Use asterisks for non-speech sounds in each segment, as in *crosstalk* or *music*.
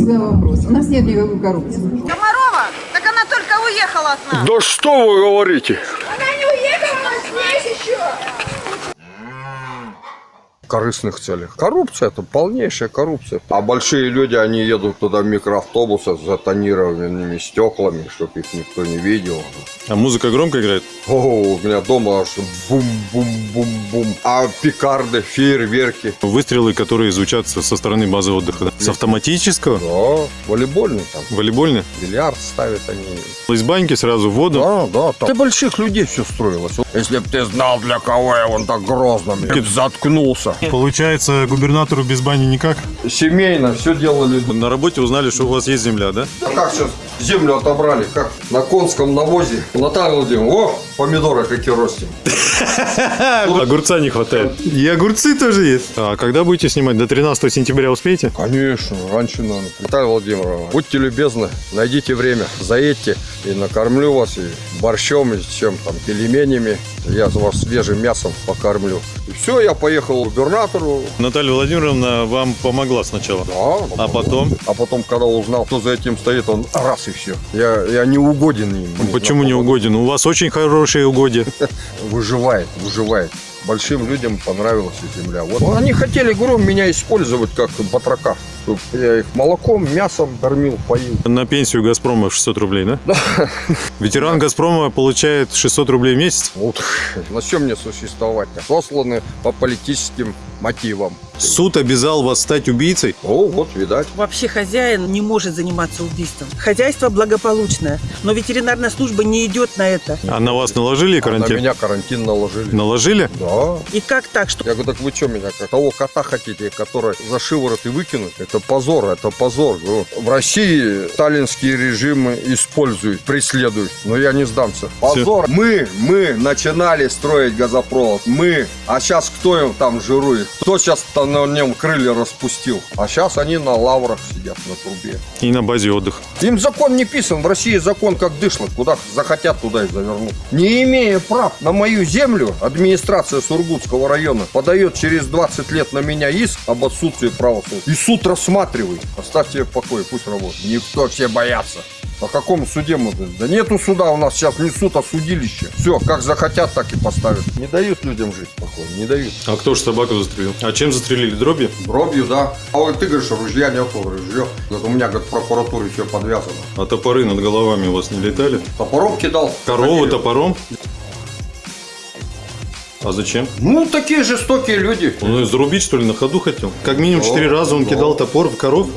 свой вопрос. У нас нет никакой коррупции. Комарова? Так она только уехала от нас. Да что вы говорите? Она не уехала, она здесь еще. Корыстных целях. Коррупция это полнейшая коррупция. А большие люди, они едут туда в микроавтобусах с затонированными стеклами, чтобы их никто не видел. А музыка громко играет? О, у меня дома аж бум-бум-бум-бум. А пикарды, фейерверки. Выстрелы, которые звучат со со стороны базы отдыха. да? С автоматического? Да, волейбольный там. Волейбольный? Бильярд ставят они. Из баньки сразу в воду? Да, да, там. Для больших людей все строилось. Если бы ты знал, для кого я вон так грозно, ты б заткнулся. *laughs* Получается, губернатору без бани никак? Семейно все делали. На работе узнали, что у вас есть земля, да? А как сейчас землю отобрали? Как на конском навозе? Наталья Владимировна, о, помидоры какие ростим. *laughs* Огурца не хватает. И огурцы тоже есть. А когда будете снимать? До 13 сентября успеете? Конечно, раньше надо. Наталья Владимировна, будьте любезны, найдите время, заедьте и накормлю вас и борщом, и чем там, пельменями. Я вас свежим мясом покормлю. И все, я поехал к губернатору. Наталья Владимировна вам помогла сначала. Да, А потом? А потом, когда узнал, кто за этим стоит, он раз и все. Я, я не угоден им. Почему не угоден? У вас очень хорошие угодья. *laughs* Выживает, выживает. Большим людям понравилась земля. Вот они хотели, говорю, меня использовать как батрака. Я их молоком, мясом кормил, поил. На пенсию Газпрома 600 рублей, да? Ветеран Газпрома получает 600 рублей в месяц. Вот. На чем мне существовать? Сосланы по политическим мотивам. Суд обязал вас стать убийцей? О, вот, видать. Вообще хозяин не может заниматься убийством. Хозяйство благополучное, но ветеринарная служба не идет на это. А на вас наложили А на карантин? меня карантин наложили. Наложили? Да. И как так, что Я говорю, так вы что меня, того кота хотите, который за шиворот и выкинуть? Это позор, это позор. Говорю, В России сталинские режимы используют, преследуют, но я не сдамся. Позор. Мы, мы начинали строить газопровод, мы. А сейчас кто им там жирует? Кто сейчас на нем крылья распустил? А сейчас они на лаврах сидят на трубе. И на базе отдыха. Им закон не писан. В России закон как дышло. Куда захотят, туда и завернут. Не имея прав на мою землю, администрация Сургутского района подает через 20 лет на меня иск об отсутствии права. И суд рассматривает. Оставьте в покое, пусть работает. Никто, все боятся. По какому суде мы? Да нету суда у нас сейчас, не суд, а судилище. Все, как захотят, так и поставят. Не дают людям жить спокойно, не дают. А кто же собаку застрелил? А чем застрелили? Дробью? Дробью, да. А вот ты говоришь, ружья нету, ружье. Вот у меня, говорит, в прокуратуре все подвязано. А топоры над головами у вас не летали? Топором кидал. Корову топором? А зачем? Ну, такие жестокие люди. Он ее зарубить, что ли, на ходу хотел? Как минимум четыре Да, раза он да. кидал топор в коров?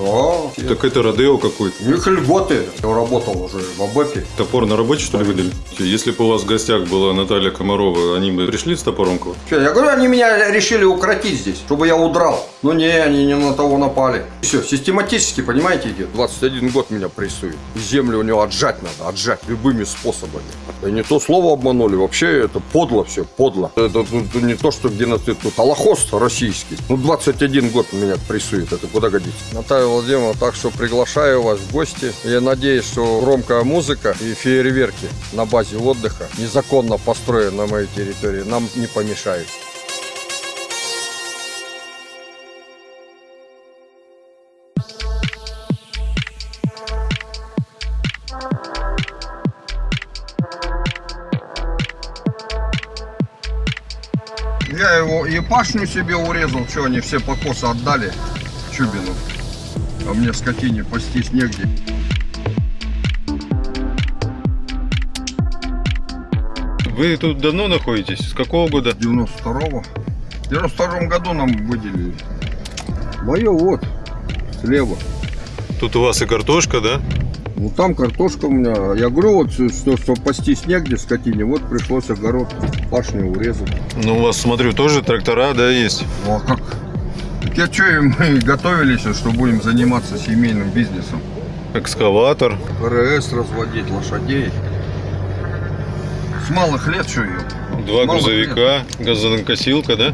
Да. Так это Родео какой-то. У них льготы. Я работал уже в АБЭПе. Топор на работе, что ли, выдали? Если бы у вас в гостях была Наталья Комарова, они бы пришли с топором к вам? Я говорю, они меня решили укротить здесь, чтобы я удрал. Но не, они не на того напали. Все, систематически, понимаете, идет. 21 год меня прессует. Землю у него отжать надо, отжать любыми способами. И не то слово обманули, вообще это подло все, подло. Это, тут не то, что геноцид, тут холокост российский. Ну, 21 год меня прессует, это куда годится. Наталья Владимировна, так что приглашаю вас в гости. Я надеюсь, что громкая музыка и фейерверки на базе отдыха, незаконно построенной на моей территории, нам не помешают. Пашню себе урезал, что они все покосы отдали Чубину. А мне скотине пастись негде. Вы тут давно находитесь? С какого года? 92-го. В 92 году нам выделили. Мое вот, слева. Тут у вас и картошка, да? Ну там картошка у меня. Я говорю, вот что, что пастись негде скотине, вот пришлось огород пашню урезать. Ну, у вас, смотрю, тоже трактора, да, есть? Ну а как? Так я что, мы готовились, что будем заниматься семейным бизнесом. Экскаватор. РС разводить, лошадей. С малых лет что ее? Два грузовика, газонокосилка, да?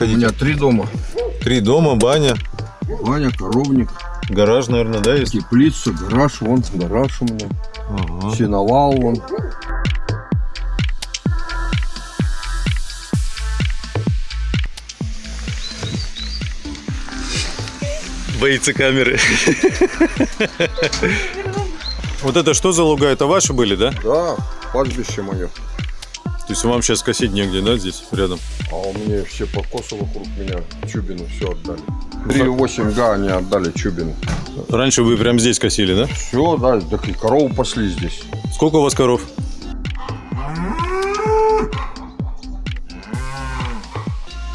хотите? У меня три дома. Три дома, баня. Баня, коровник. Гараж, наверное, да, есть? Теплица, гараж, вон гараж у меня. Ага. Сеновал вон. Боится камеры. Вот это что за луга? Это ваши были, да? Да, пастбище мое. То есть вам сейчас косить негде, да, здесь рядом? А у меня все покосы вокруг меня. Чубину все отдали. 3,8 га они отдали Чубину. Раньше вы прям здесь косили, да? Все, да, так и корову пасли здесь. Сколько у вас коров?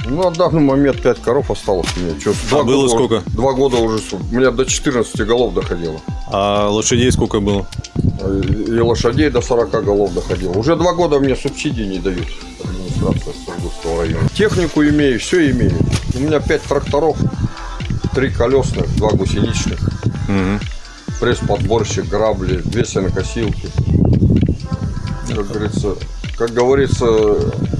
На данный момент 5 коров осталось у меня. Два А было года- сколько? Два года уже. У меня до 14 голов доходило. А лошадей сколько было? И лошадей до 40 голов доходило. Уже два года мне субсидии не дают администрация Сургутского района. Технику имею, все имею. У меня 5 тракторов, 3 колесных, 2 гусеничных, Мгм. пресс-подборщик, грабли, две сенокосилки. Как говорится, как говорится,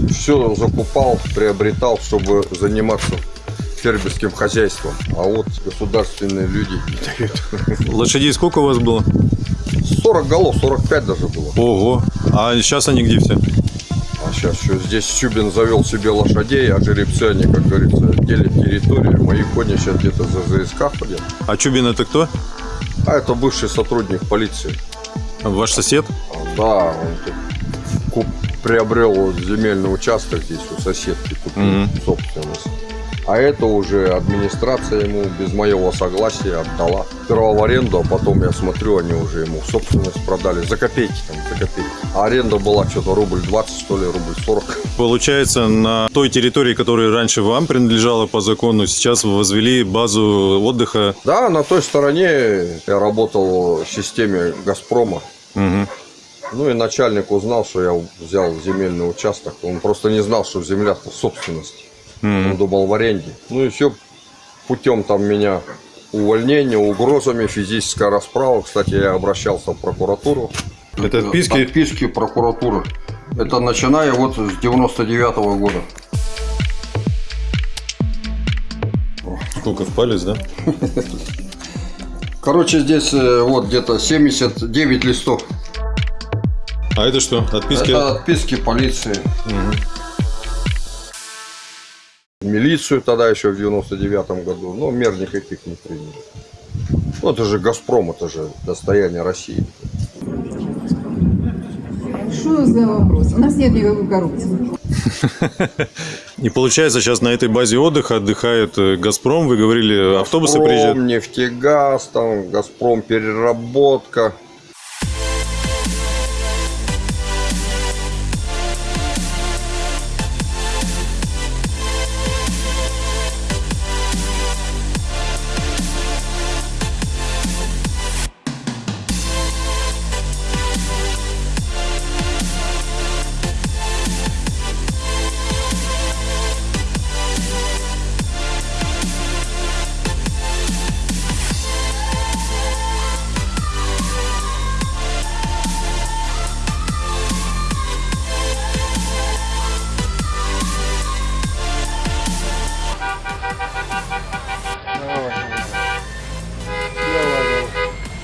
все закупал, приобретал, чтобы заниматься фермерским хозяйством. А вот государственные люди не дают. Лошадей сколько у вас было? 40 голов, 45 даже было. Ого. А сейчас они где все? А сейчас еще здесь Чубин завел себе лошадей, а жеребцы они, как говорится, делят территорию. Мои кони сейчас где-то за ЗСК ходят. А Чубин это кто? А это бывший сотрудник полиции. Ваш сосед? Да, он тут приобрел вот земельный участок здесь у соседки, купил Мгм. собственность. А это уже администрация ему без моего согласия отдала. Сперва в аренду, а потом я смотрю, они уже ему в собственность продали. За копейки там, за копейки. А аренда была что-то рубль 20, что ли, рубль 40. Получается, на той территории, которая раньше вам принадлежала по закону, сейчас вы возвели базу отдыха. Да, на той стороне я работал в системе «Газпрома». Мгм. Ну и начальник узнал, что я взял земельный участок. Он просто не знал, что земля-то в собственности. Мгм. Он думал в аренде. Ну и все путем там меня увольнения, угрозами, физическая расправа. Кстати, я обращался в прокуратуру. Это отписки? Отписки прокуратуры. Это начиная вот с 99 года. Сколько в палец, да? *laughs* Короче, здесь э, вот где-то 79 листов. А это что? Отписки? Это отписки полиции. Милицию тогда еще в 99 году. Но мер никаких не приняли. Ну, это же Газпром, это же достояние России. Что за вопрос? У нас нет никакой коррупции. И *laughs* получается, сейчас на этой базе отдыха отдыхает э, Газпром. Вы говорили, автобусы Газпром, приезжают. нефтегаз, там, Газпром, переработка.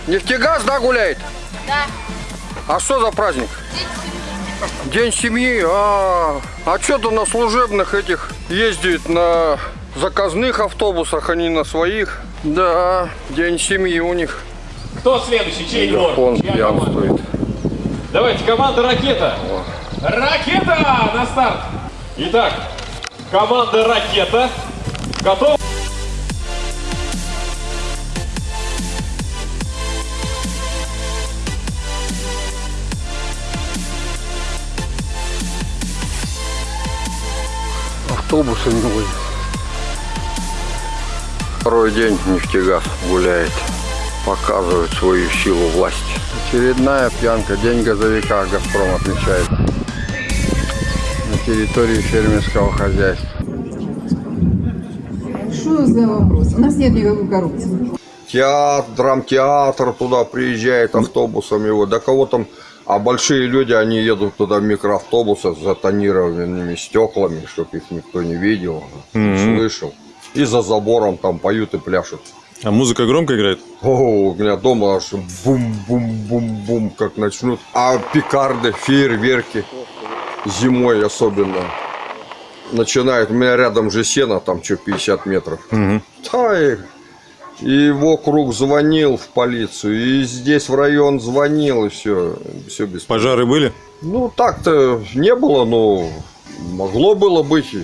Нефтегаз, да, гуляет? Да. А что за праздник? День семьи. А, а что-то на служебных этих ездит на заказных автобусах, а не на своих. Да, день семьи у них. Кто следующий? Чей двор? Он пьянствует. Давайте, команда «Ракета». Ракета на старт. Итак, команда «Ракета» готова. Автобусы не водят. Второй день нефтегаз гуляет. Показывает свою силу власти. Очередная пьянка. День газовика Газпром отмечает. На территории фермерского хозяйства. Что за вопрос? У нас нет никакой коррупции. Театр, драмтеатр туда приезжает автобусами. Вот. Да кого там... А большие люди, они едут туда в микроавтобусах с затонированными стеклами, чтобы их никто не видел, не слышал. И за забором там поют и пляшут. А музыка громко играет? О, у меня дома аж бум-бум-бум-бум, как начнут. А пикарды, фейерверки зимой особенно начинают. У меня рядом же сено, там что, 50 метров. Мгм. Да, и И в округ звонил в полицию, и здесь в район звонил, и все, все без Пожары были? Ну, так-то не было, но могло было быть.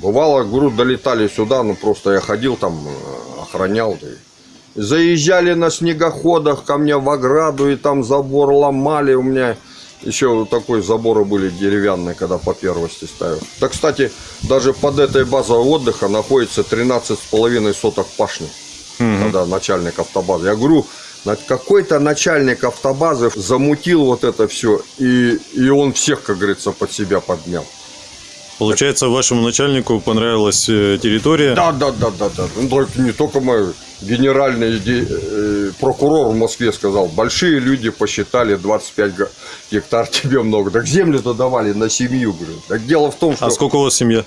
Бывало, говорю, долетали сюда, ну просто я ходил там, э, охранял. и Заезжали на снегоходах ко мне в ограду, и там забор ломали у меня. Еще вот такой заборы были деревянные, когда по первости ставил. Да, кстати, даже под этой базой отдыха находится 13,5 соток пашни. Когда начальник автобазы. Я говорю, какой-то начальник автобазы замутил вот это все, и, и он всех, как говорится, под себя поднял. Получается, вашему начальнику понравилась э, территория? Да, да, да, да, да. Ну, только не только мой генеральный ге- э, прокурор в Москве сказал, большие люди посчитали 25 га- гектар *laughs* тебе много. Так землю-то давали на семью, говорю. Так дело в том, что А сколько у вас семья?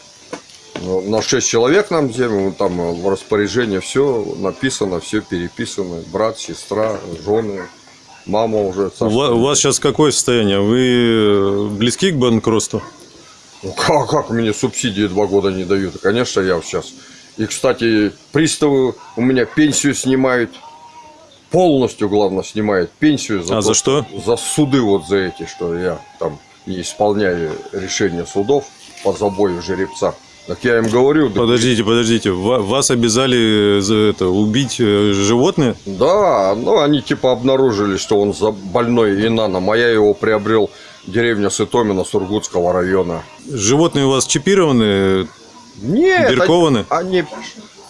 Ну, на 6 человек нам землю, там э, в распоряжении все написано, все переписано. Брат, сестра, жены, мама уже. Ва- у вас сейчас какое состояние? Вы э, близки к банкротству? Ну как, как мне субсидии два года не дают? Конечно, я сейчас. И, кстати, приставы у меня пенсию снимают. Полностью, главное, снимают пенсию. А за что? За суды вот за эти, что я там не исполняю решения судов по забою жеребца. Так я им говорю, да, Подождите, подождите. Ва- Вас обязали э, за это убить э, животное? да, ну они типа обнаружили, что он за больной инаном, а я его приобрел деревня Сытомина Сургутского района. Животные у вас чипированы? Нет, Биркованы? Они,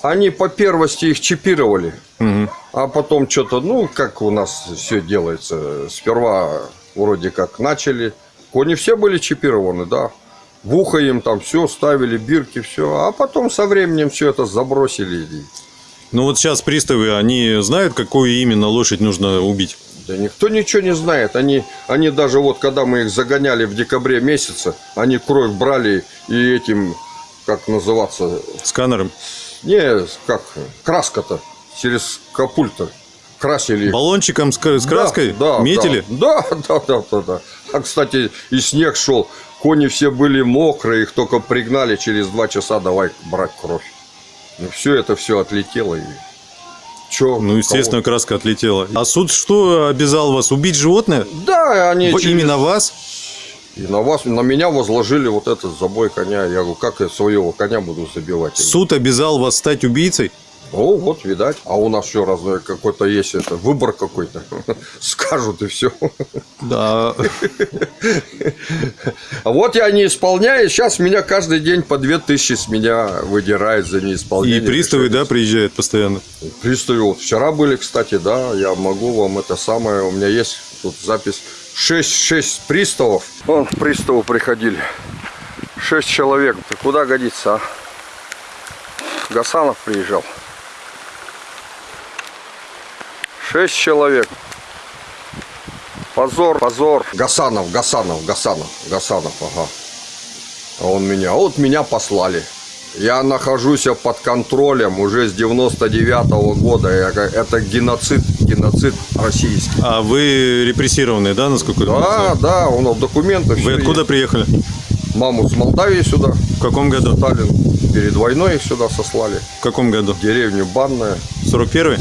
они по первости их чипировали. Мгм. А потом что-то, ну, как у нас все делается. Сперва вроде как начали. Кони все были чипированы, да. В ухо им там все ставили, бирки, все. А потом со временем все это забросили. Ну вот сейчас приставы, они знают, какую именно лошадь нужно убить? Да никто ничего не знает. Они, они даже вот, когда мы их загоняли в декабре месяце, они кровь брали и этим, как называться, Сканером? не, как, краска-то, через капульт-то красили. Баллончиком с, с Да, краской? Да, Метили? Да, да, да, да, да. А, кстати, и снег шел. Кони все были мокрые, их только пригнали через два часа, давай брать кровь. И все это все отлетело. И... Че, Ну, естественно, краска отлетела. А суд что обязал вас? Убить животное? Да, они через- Именно вас? И на вас, на меня возложили вот этот забой коня. Я говорю, как я своего коня буду забивать? Суд обязал вас стать убийцей? Ну, вот, видать. А у нас все разное, какой-то есть это, выбор какой-то. *laughs* Скажут и все. Да. А вот я не исполняю, сейчас меня каждый день по две тысячи с меня выдирает за И неисполнение. приставы, решения. да, приезжают постоянно? Приставы вот вчера были, кстати, да, я могу вам это самое, у меня есть тут запись. Шесть, шесть приставов. Вон, приставы приходили. Шесть человек. Ты куда годится, а? Гасанов приезжал. Шесть человек. Позор, позор. Гасанов, Гасанов, Гасанов, Гасанов, ага. А он меня, а вот меня послали. Я нахожусь под контролем уже с 99 года. Я га- Это геноцид, геноцид российский. А вы репрессированные, да, насколько я Да, знаю? да, у нас документы. Вы откуда есть. приехали? Маму с Молдавии сюда. В каком году? Сталин перед войной их сюда сослали. В каком году? В деревню Банная. 41-й?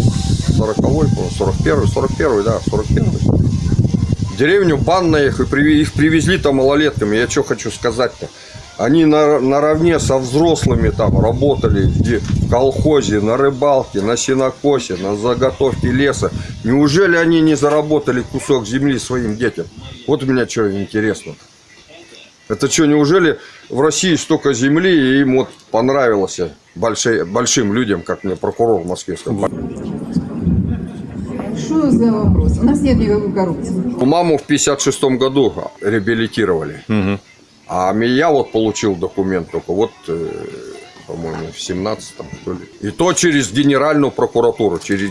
40-й, по-моему, 41-й, 41-й, да, 41-й. В деревню Банная их, и приви- их привезли там малолетками. Я что хочу сказать-то? Они на, наравне со взрослыми там работали в колхозе, на рыбалке, на сенокосе, на заготовке леса. Неужели они не заработали кусок земли своим детям? Вот у меня что интересно. Это что, неужели в России столько земли, и им вот понравилось большой- большим людям, как мне прокурор в Москве сказал. Что за вопрос? У нас нет никакой коррупции. Маму в 56 году реабилитировали. А меня вот получил документ только вот, э, по-моему, в 17-м, что ли. И то через генеральную прокуратуру. Через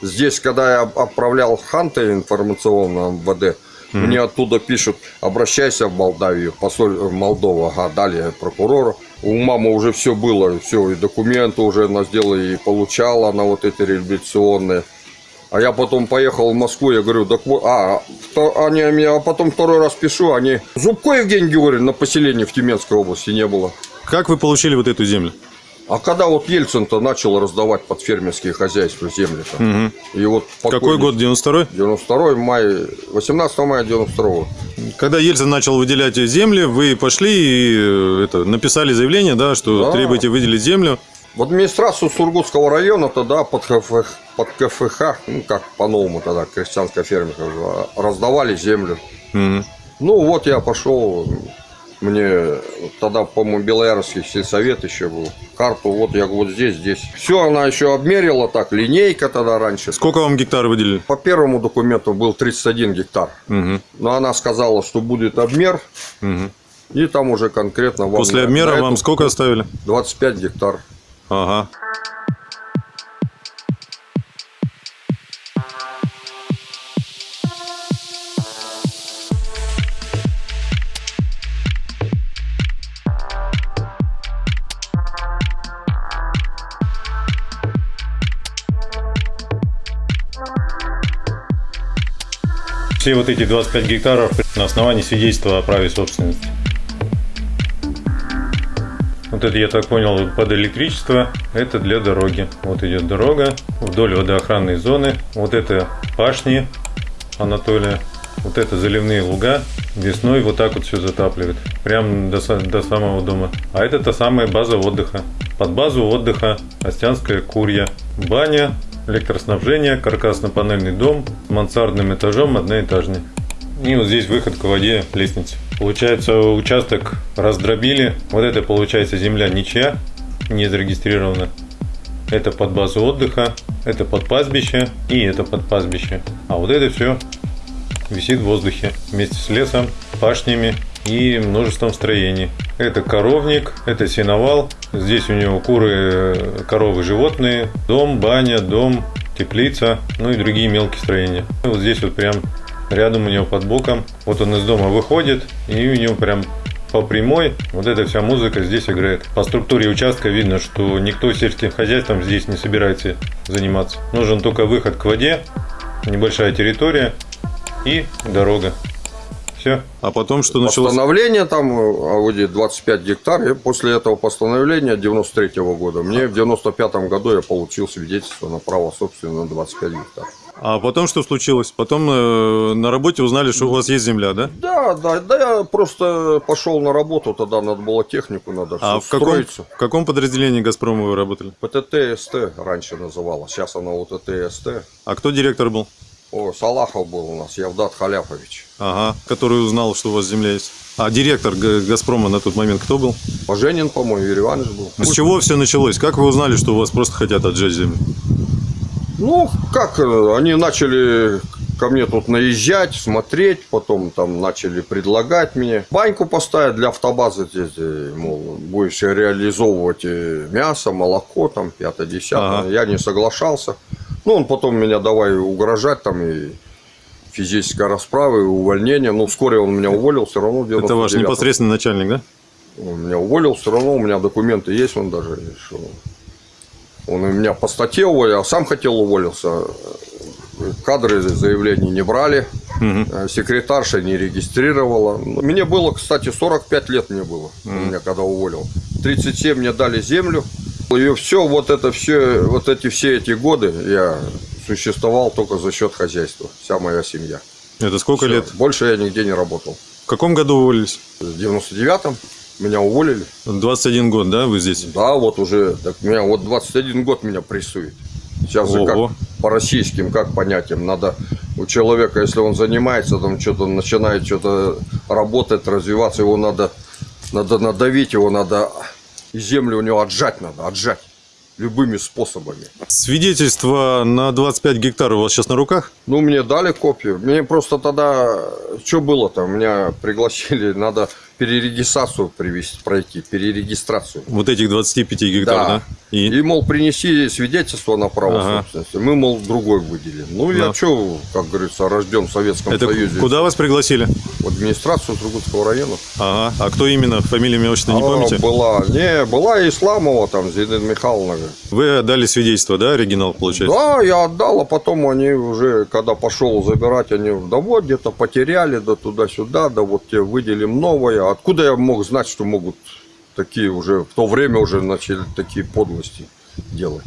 Здесь, когда я отправлял Ханта информационно МВД, мне оттуда пишут, обращайся в Молдавию, посоль в Молдову, ага, далее прокурору. У мамы уже все было, все, и документы уже она сделала, и получала она вот эти реабилитационные. А я потом поехал в Москву, я говорю, так вот, а, то- они меня, а потом второй раз пишу, они, Зубко Евгений Георгиевич на поселении в Тюменской области не было. Как вы получили вот эту землю? А когда вот Ельцин-то начал раздавать под фермерские хозяйства земли-то? Мгм. И вот Какой год, 92-й? 92 мая, 18 мая 92 Когда Ельцин начал выделять земли, вы пошли и э, это, написали заявление, да, что Да. требуете выделить землю. В администрацию Сургутского района тогда под КФХ, под КФХ ну как по-новому тогда, крестьянская ферма, раздавали землю. Мгм. Ну вот я пошел, мне тогда, по-моему, Белоярский сельсовет еще был. Карту вот я вот здесь, здесь. Все, она еще обмерила так, линейка тогда раньше. Сколько вам гектар выделили? По первому документу был 31 гектар. Мгм. Но она сказала, что будет обмер, Мгм. и там уже конкретно вам После обмера вам сколько оставили? 25 гектар. Ага. Все вот эти 25 гектаров на основании свидетельства о праве собственности. Вот это, я так понял, под электричество. Это для дороги. Вот идет дорога вдоль водоохранной зоны. Вот это пашни Анатолия. Вот это заливные луга. Весной вот так вот все затапливает. Прям до, до самого дома. А это та самая база отдыха. Под базу отдыха Остянская курья. Баня, электроснабжение, каркасно-панельный дом мансардным этажом одноэтажный. И вот здесь выход к воде, лестница. Получается, участок раздробили. Вот это получается земля ничья, не зарегистрирована. Это под базу отдыха, это под пастбище и это под пастбище. А вот это все висит в воздухе вместе с лесом, пашнями и множеством строений. Это коровник, это сеновал. Здесь у него куры, коровы, животные, дом, баня, дом, теплица, ну и другие мелкие строения. И вот здесь вот прям рядом у него под боком. Вот он из дома выходит, и у него прям по прямой вот эта вся музыка здесь играет. По структуре участка видно, что никто сельским хозяйством здесь не собирается заниматься. Нужен только выход к воде, небольшая территория и дорога. Все. А потом что началось? Постановление там э, Ауди 25 гектар. И после этого постановления 93 года мне в 95 году я получил свидетельство на право собственности на 25 гектар. А потом что случилось? Потом э, на работе узнали, что у вас есть земля, да? Да, да, да, я просто пошел на работу, тогда надо было технику, надо А в каком, в каком подразделении Газпрома вы работали? ПТТ-СТ раньше называлась, сейчас она вот ТТ-СТ. А кто директор был? О, Салахов был у нас, Явдат Халяфович. Ага, который узнал, что у вас земля есть. А директор Газпрома на тот момент кто был? Поженин, по-моему, Юрий Иванович был. С чего все началось? Как вы узнали, что у вас просто хотят отжать землю? Ну, как, э, они начали ко мне тут наезжать, смотреть, потом там начали предлагать мне баньку поставить для автобазы, здесь, э, мол, будешь реализовывать э, мясо, молоко, там, пятое, десятое. Ага. Я не соглашался. Ну, он потом меня давай угрожать, там, и физической расправы, и увольнение. Ну, вскоре он меня уволил, все равно Это ваш 99-м. непосредственный начальник, да? Он меня уволил, все равно у меня документы есть, он даже что он у меня по статье уволил, а сам хотел уволился. Кадры заявлений не брали, э, секретарша не регистрировала. Мне было, кстати, 45 лет мне было, у меня когда уволил. 37 мне дали землю. И все, вот это все, вот эти все эти годы я существовал только за счет хозяйства. Вся моя семья. Это сколько Всё. лет? Больше я нигде не работал. В каком году уволились? В 99-м меня уволили. 21 год, да, вы здесь? Да, вот уже, так меня вот 21 год меня прессует. Сейчас же как по российским, как понятиям, надо у человека, если он занимается, там что-то начинает что-то работать, развиваться, его надо, надо надавить, его надо, и землю у него отжать надо, отжать любыми способами. Свидетельство на 25 гектаров у вас сейчас на руках? Ну, мне дали копию. Мне просто тогда, что было-то, меня пригласили, надо перерегистрацию привести, пройти, перерегистрацию. Вот этих 25 гектар, да? Да. И? И, мол, принеси свидетельство на право Ага. собственности. Мы, мол, другой выделим. Ну, Да. я что, как говорится, рожден в Советском Это Союзе. куда вас пригласили? В администрацию Сургутского района. Ага. А кто именно? Фамилия, имя, отчество, не А, помните? Была, не, была Исламова, там, Зинаида Михайловна. Вы отдали свидетельство, да, оригинал, получается? Да, я отдал, а потом они уже, когда пошел забирать, они, да вот, где-то потеряли, да туда-сюда, да вот тебе выделим новое. Откуда я мог знать, что могут такие уже, в то время уже начали такие подлости делать.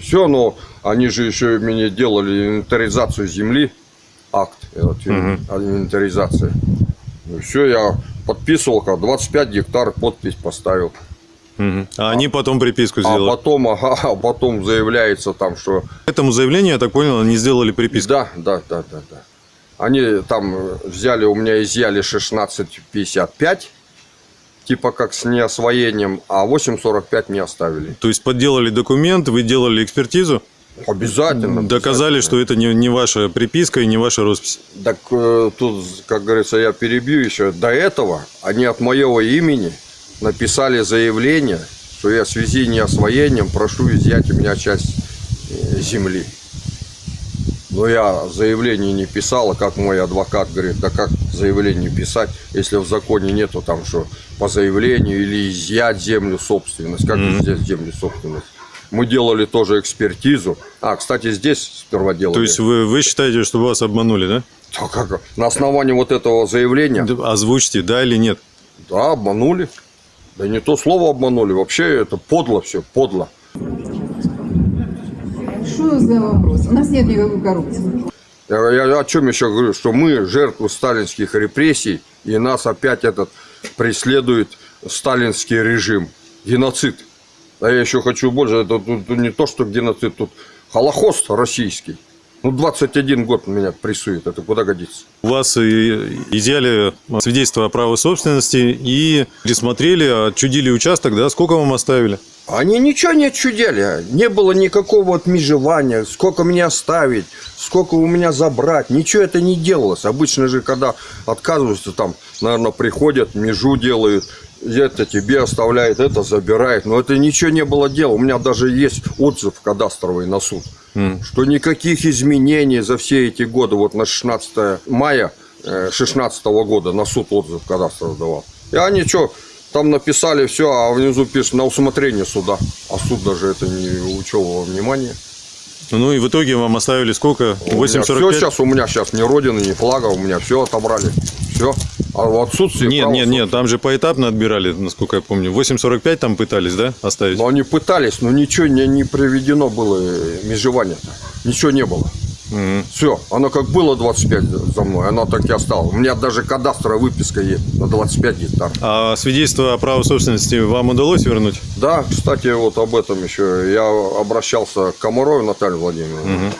Все, но они же еще мне делали инвентаризацию земли, акт, вот, инвентаризация. все, я подписывал, как 25 гектар, подпись поставил. Мгм. А они потом приписку А сделали. потом, ага, *laughs* а потом заявляется там, что этому заявлению, я так понял, они сделали приписку. Да, да, да, да, да. Они там взяли, у меня изъяли 16,55, типа как с неосвоением, а 8,45 не оставили. То есть подделали документ, вы делали экспертизу, Обязательно. доказали, что это не, не ваша приписка и не ваша роспись. Так э, тут, как говорится, я перебью еще. До этого они от моего имени написали заявление, что я в связи с неосвоением прошу изъять у меня часть э, земли. Но я заявление не писал, а как мой адвокат говорит, да как заявление писать, если в законе нету там, что по заявлению или изъять землю собственность. Как изъять землю собственность? Мы делали тоже экспертизу. А, кстати, здесь сперва делали. То есть вы, вы считаете, что вас обманули, да? Да как? На основании вот этого заявления, Озвучьте, да или нет. да, обманули. Да не то слово обманули, вообще это подло все, подло. Что за вопрос? У нас нет никакой коррупции. Я, я о чем еще говорю, что мы жертвы сталинских репрессий, и нас опять этот преследует сталинский режим, геноцид. А я еще хочу больше, это тут не то, что геноцид, тут холокост российский. Ну, 21 год меня прессует, это куда годится? У вас изъяли свидетельство о праве собственности и пересмотрели, отчудили участок, да? Сколько вам оставили? Они ничего не отчудили. Не было никакого отмежевания. Сколько мне оставить, сколько у меня забрать. Ничего это не делалось. Обычно же, когда отказываются, там, наверное, приходят, межу делают. Это тебе оставляет, это забирает. Но это ничего не было дела. У меня даже есть отзыв кадастровый на суд. Что никаких изменений за все эти годы, вот на 16 мая 16 года на суд отзыв кадастровый давал. И они что, там написали все, а внизу пишет на усмотрение суда. А суд даже это не учел во внимание. Ну и в итоге вам оставили сколько? Все 8,45? сейчас у меня сейчас ни родины, ни флага, у меня все отобрали. Все. А в отсутствии Нет, нет, нет, там же поэтапно отбирали, насколько я помню. 8,45 там пытались, да, оставить? Но они пытались, но ничего не, не приведено было э, межевание. Ничего не было. Мгм. Все, оно как было 25 за мной, оно так и осталось. У меня даже кадастровая выписка есть на 25 гектар. А свидетельство о праве собственности вам удалось вернуть? Да, кстати, вот об этом еще. Я обращался к Комаровой Наталье Владимировне.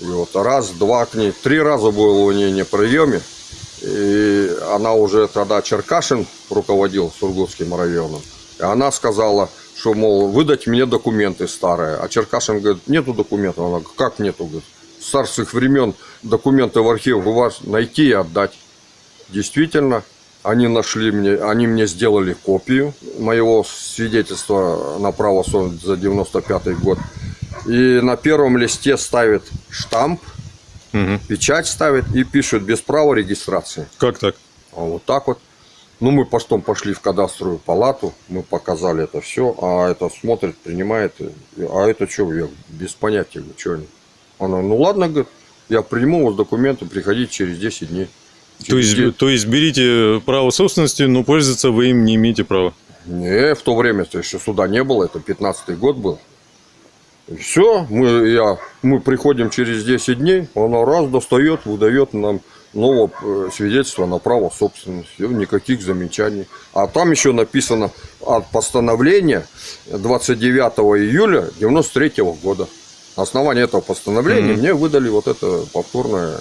И вот раз, два к ней, три раза был у нее на приеме. И она уже тогда Черкашин руководил Сургутским районом. И она сказала, что, мол, выдать мне документы старые. А Черкашин говорит, нету документов. Она говорит, как нету? Говорит, царских времен документы в архив у вас найти и отдать. Действительно, они нашли мне, они мне сделали копию моего свидетельства на право собственности за 95 год. И на первом листе ставит штамп, Мгм. печать ставит и пишет без права регистрации. Как так? А вот так вот. Ну, мы потом пошли в кадастровую палату, мы показали это все, а это смотрит, принимает. А это что, я без понятия, что они. Она, ну ладно, говорит, я приму вас документы, приходите через 10 дней. То Через есть, 10 то есть берите право собственности, но пользоваться вы им не имеете права. Не, в то время-то еще суда не было, это 15-й год был. все, мы, я, мы приходим через 10 дней, она раз достает, выдает нам новое э, свидетельство на право собственности. Никаких замечаний. А там еще написано от постановления 29 июля 93 года. На основании этого постановления мне выдали вот это повторное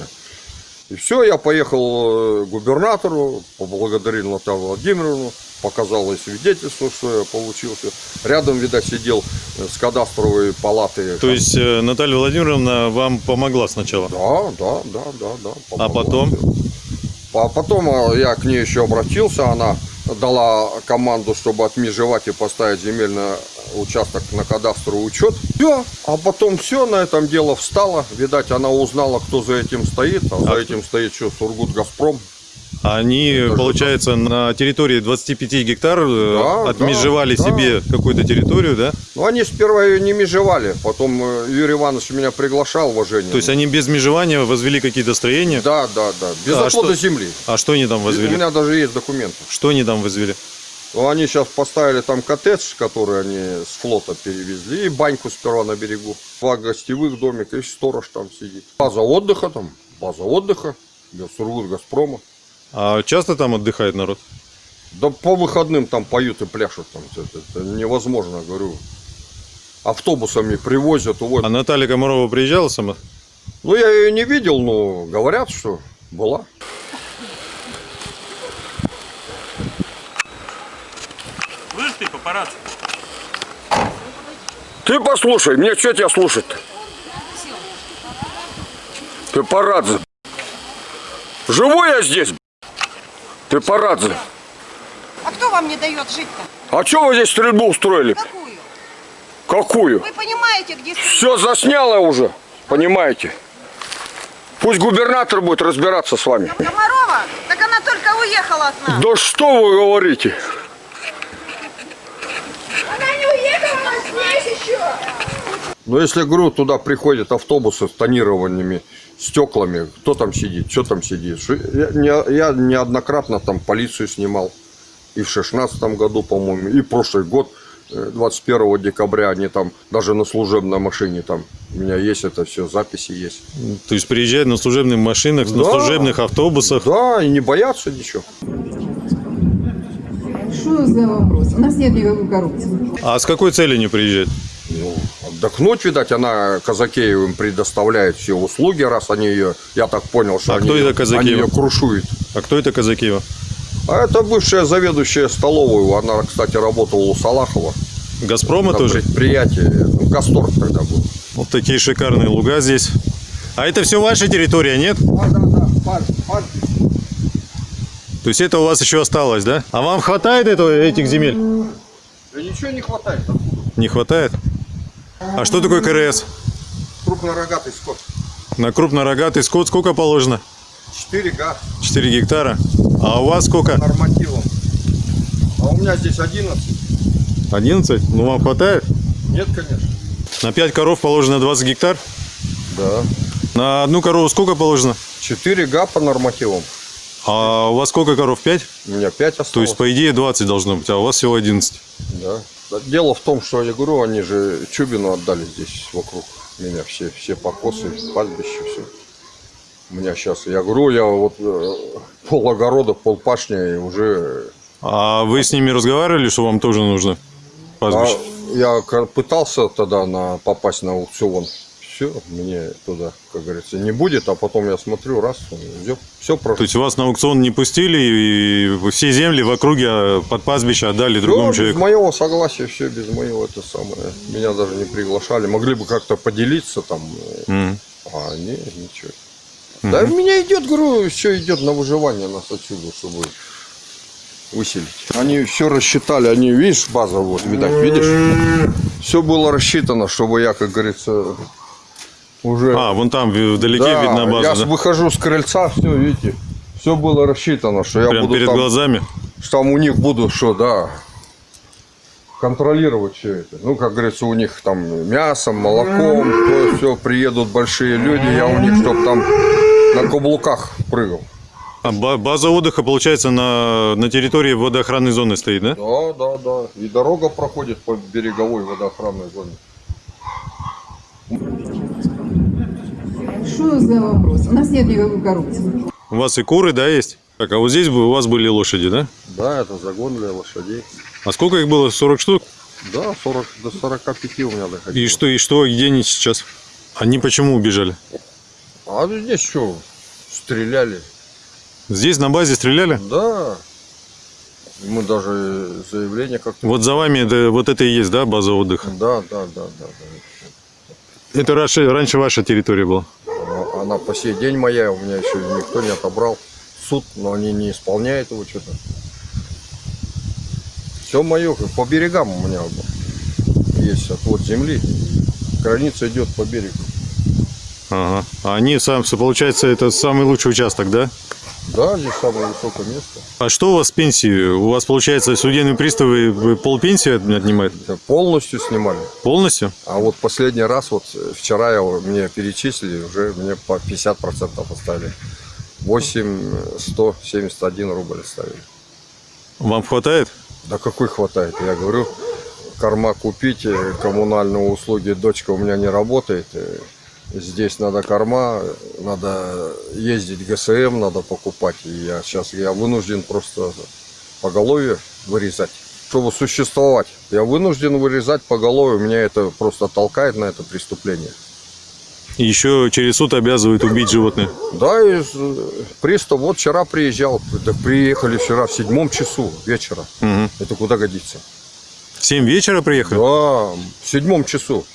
и все, я поехал э, к губернатору, поблагодарил Наталью Владимировну, показал ей свидетельство, что я получился. Рядом, видать, сидел э, с кадастровой палаты. То есть э, Наталья Владимировна вам помогла сначала? Да, да, да, да, да. А помогла. потом? А потом я к ней еще обратился, она дала команду, чтобы отмежевать и поставить земельный участок на кадастровый учет. Все, а потом все, на этом дело встало. Видать, она узнала, кто за этим стоит. А, за этим стоит что, Сургут Газпром. Они, получается, на территории 25 гектар э, Да, отмежевали да, да. себе какую-то территорию, да? Ну, они сперва ее не межевали. Потом э, Юрий Иванович меня приглашал в уважение. То есть они без межевания возвели какие-то строения? Да, да, да. Без А отвода что- земли. А что они там У возвели? меня даже есть документы. Что они там возвели? Ну, они сейчас поставили там коттедж, который они с флота перевезли, и баньку сперва на берегу. Два гостевых домика, и сторож там сидит. База отдыха там, база отдыха, Сургут Газпрома. А часто там отдыхает народ? Да по выходным там поют и пляшут там. Это, это невозможно, говорю. Автобусами привозят, увозят. А Наталья Комарова приезжала сама? Ну, я ее не видел, но говорят, что была. Слышь ты, папарацци. Ты послушай, мне что тебя слушать? Ты Парадзе. Живу я здесь. Ты Парадзе. А кто вам не дает жить-то? А что вы здесь стрельбу устроили? Какую? Какую? Вы понимаете, где... Все засняло уже, понимаете? Пусть губернатор будет разбираться с вами. Комарова? Так она только уехала от нас. Да что вы говорите? Она не уехала, она здесь еще. Но если, говорю, туда приходят автобусы с тонированными стеклами, кто там сидит, что там сидит? Я, не- я неоднократно там полицию снимал. И в шестнадцатом году, по-моему, и прошлый год, э, 21 декабря, они там даже на служебной машине там, у меня есть это все, записи есть. То есть приезжают на служебных машинах, на Да. служебных автобусах. Да, и не боятся ничего. Что за вопрос? У нас нет никакой коррупции. А с какой целью не приезжают? Ну, отдохнуть, видать, она Казакеевым предоставляет все услуги, раз они ее, я так понял, что А они, кто это ее- Казакеева? они ее крушуют. А кто это Казакиева? А это бывшая заведующая столовой. Она, кстати, работала у Салахова. Газпрома на тоже? предприятии. Ну, Гасторг тогда был. Вот такие шикарные луга здесь. А это все ваша территория, нет? Да, да, да. Парк, парк. То есть это у вас еще осталось, да? А вам хватает этого, этих земель? Да ничего не хватает. Не хватает? А что такое КРС? Крупнорогатый скот. На крупнорогатый скот сколько положено? 4 га 4 гектара. А у вас сколько? нормативом. А у меня здесь 11. 11? Ну вам хватает? Нет, конечно. На 5 коров положено 20 гектар. Да. На одну корову сколько положено? 4 га по нормативам. А у вас сколько коров? 5? У меня 5 осталось. То есть, по идее, 20 должно быть, а у вас всего 11. Да. Дело в том, что я говорю, они же Чубину отдали здесь вокруг меня все, все покосы, пастбище, все. У меня сейчас, я говорю, я вот э, пол огорода, пол пашни уже... А вы с ними разговаривали, что вам тоже нужно А пастбище? я ка- пытался тогда на, попасть на аукцион. Все, мне туда, как говорится, не будет, а потом я смотрю, раз, все, все То прошло. есть вас на аукцион не пустили, и все земли в округе а, под пазвище отдали другому без человеку? моего согласия, все без моего это самое. Меня даже не приглашали. Могли бы как-то поделиться там. Мгм. А, не, ничего. Да у меня идет, говорю, все идет на выживание нас отсюда, чтобы выселить. Они все рассчитали, они, видишь, база вот, видать, видишь? Все было рассчитано, чтобы я, как говорится, уже... А, вон там вдалеке Да, видна я база, с- да? выхожу с крыльца, все, видите, все было рассчитано, что я Прям буду перед там, глазами. что там у них буду, что, да, контролировать все это. Ну, как говорится, у них там мясом, молоком, то все, приедут большие люди, я у них, чтоб там на каблуках прыгал. А ба- база отдыха, получается, на, на территории водоохранной зоны стоит, да? Да, да, да. И дорога проходит по береговой водоохранной зоне. Что за вопрос? У нас нет никакой коррупции. У вас и куры, да, есть? Так, а вот здесь бы у вас были лошади, да? Да, это загон для лошадей. А сколько их было? 40 штук? Да, 40, до 45 у меня доходило. И что, и что, где они сейчас? Они почему убежали? А здесь что, стреляли? Здесь на базе стреляли? Да. Мы даже заявление как-то... Вот за вами это, вот это и есть, да, база отдыха? Да, да, да, да. да. Это раньше, раньше ваша территория была? Она, она по сей день моя, у меня еще никто не отобрал. Суд, но они не исполняют его что-то. Все мое, по берегам у меня есть отвод земли. Граница идет по берегу. Ага. А они, сам, получается, это самый лучший участок, да? Да, здесь самое высокое место. А что у вас с пенсией? У вас, получается, судебные приставы вы полпенсии от- отнимают? Полностью снимали. Полностью? А вот последний раз, вот э, вчера я, мне перечислили, уже мне по 50% оставили. 8 171 рубль оставили. Вам хватает? Да какой хватает? Я говорю, корма купить, э, коммунальные услуги, дочка у меня не работает. Здесь надо корма, надо ездить ГСМ, надо покупать. И я сейчас я вынужден просто поголовье вырезать, чтобы существовать. Я вынужден вырезать поголовье, меня это просто толкает на это преступление. И еще через суд обязывают убить животное. Да, и пристав вот вчера приезжал, так приехали вчера в седьмом часу вечера. Мгм. Это куда годится? В 7 вечера приехали? Да, в седьмом часу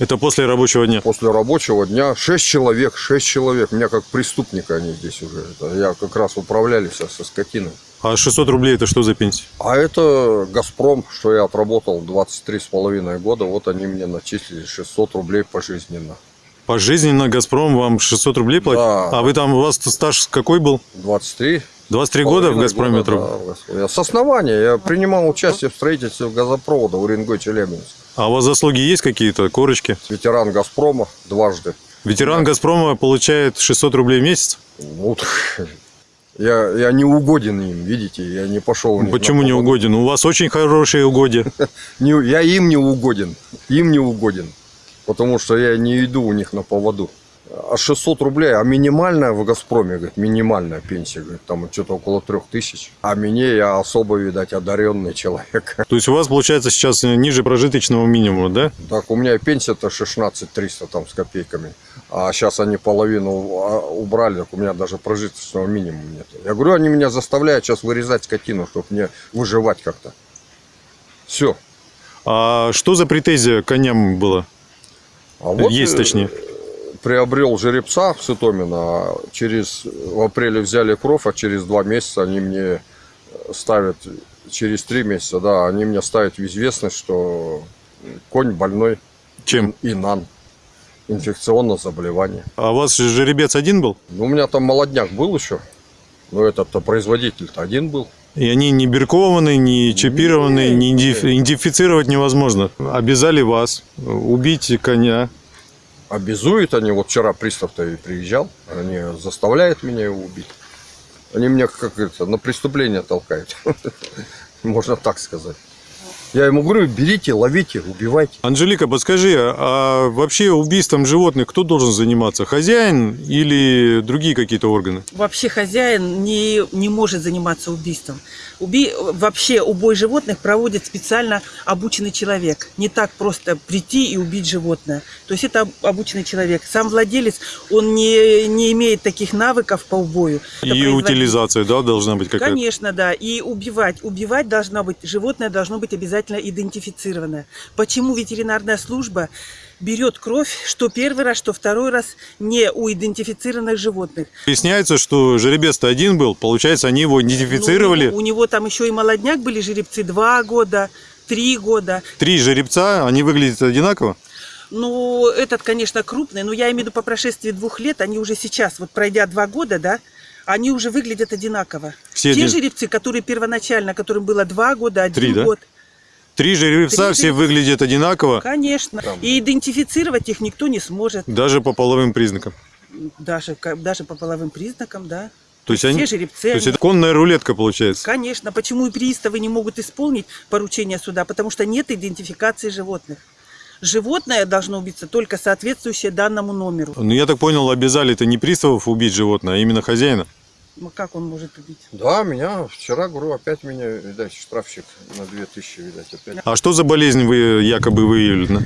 Это после рабочего дня. после рабочего дня шесть человек, шесть человек. Меня как преступника они здесь уже. Это я как раз управляли со, со скотиной. А 600 рублей это что за пенсия? А это Газпром, что я отработал 23 с половиной года. Вот они мне начислили 600 рублей пожизненно. Пожизненно «Газпром» вам 600 рублей платит? Да. А вы там, у вас стаж какой был? 23 23 года в «Газпроме» года, труб- да, с основания. Я принимал участие в строительстве газопровода Уренгой-Челябинск. А у вас заслуги есть какие-то, корочки? Ветеран Газпрома дважды. Ветеран «Газпрома» получает 600 рублей в месяц? Ну, я, я не угоден им, видите, я не пошел. Почему не угоден? У вас очень хорошие угодья. *laughs* Я им не угоден, им не угоден, потому что я не иду у них на поводу. А 600 рублей, а минимальная в Газпроме, говорит, минимальная пенсия, говорит, там что-то около трех тысяч. А мне я особо, видать, одаренный человек. *laughs* То есть у вас получается сейчас ниже прожиточного минимума, да? Так, у меня пенсия-то 16 300 там с копейками. А сейчас они половину а, убрали, так у меня даже прожиточного минимума нет. Я говорю, они меня заставляют сейчас вырезать скотину, чтобы мне выживать как-то. Все. А что за претензия к коням была? А Есть, э, точнее. Приобрел жеребца в Сытомино, а через в апреле взяли кровь, а через два месяца они мне ставят, через три месяца, да, они мне ставят в известность, что конь больной Чем? инан, инфекционное заболевание. А у вас же жеребец один был? Ну, у меня там молодняк был еще, но этот-то производитель-то один был. И они не биркованы, не чипированы, Не, не не. идентиф- идентифицировать невозможно. Обязали вас убить коня. Обязуют они, вот вчера пристав-то и приезжал, они заставляют меня его убить. Они меня, как это, на преступление толкают. *laughs* Можно так сказать. Я ему говорю, берите, ловите, убивайте. Анжелика, подскажи, а вообще убийством животных кто должен заниматься? Хозяин или другие какие-то органы? Вообще хозяин не, не может заниматься убийством. Уби... Вообще убой животных проводит специально обученный человек. Не так просто прийти и убить животное. То есть это об- обученный человек. Сам владелец, он не, не имеет таких навыков по убою. Это И утилизация, да, должна быть какая-то? Конечно, да. И убивать. Убивать должно быть, животное должно быть обязательно идентифицированное. Почему ветеринарная служба берет кровь, что первый раз, что второй раз не у идентифицированных животных. Выясняется, что жеребец-то один был, получается, они его идентифицировали. Ну, у, него, у него там еще и молодняк были жеребцы два года, три года. Три жеребца, они выглядят одинаково? Ну, этот, конечно, крупный, но я имею в виду по прошествии двух лет, они уже сейчас, вот пройдя два года, да, они уже выглядят одинаково. Все Те один- жеребцы, которые первоначально, которым было два года, один Три, да? Три жеребца, Три все жеребца. выглядят одинаково, Конечно. И идентифицировать их никто не сможет. даже по половым признакам. Даже, даже по половым признакам, да. То есть, Все они, жеребцы, то есть они- это конная рулетка получается. Конечно. Почему и приставы не могут исполнить поручение суда? Потому что нет идентификации животных. Животное должно убиться только соответствующее данному номеру. Ну, я так понял, обязали это не приставов убить животное, а именно хозяина. Ну, как он может убить? Да, меня вчера, говорю, опять меня, видать, штрафщик на 2000, видать, опять. А что за болезнь вы якобы выявили?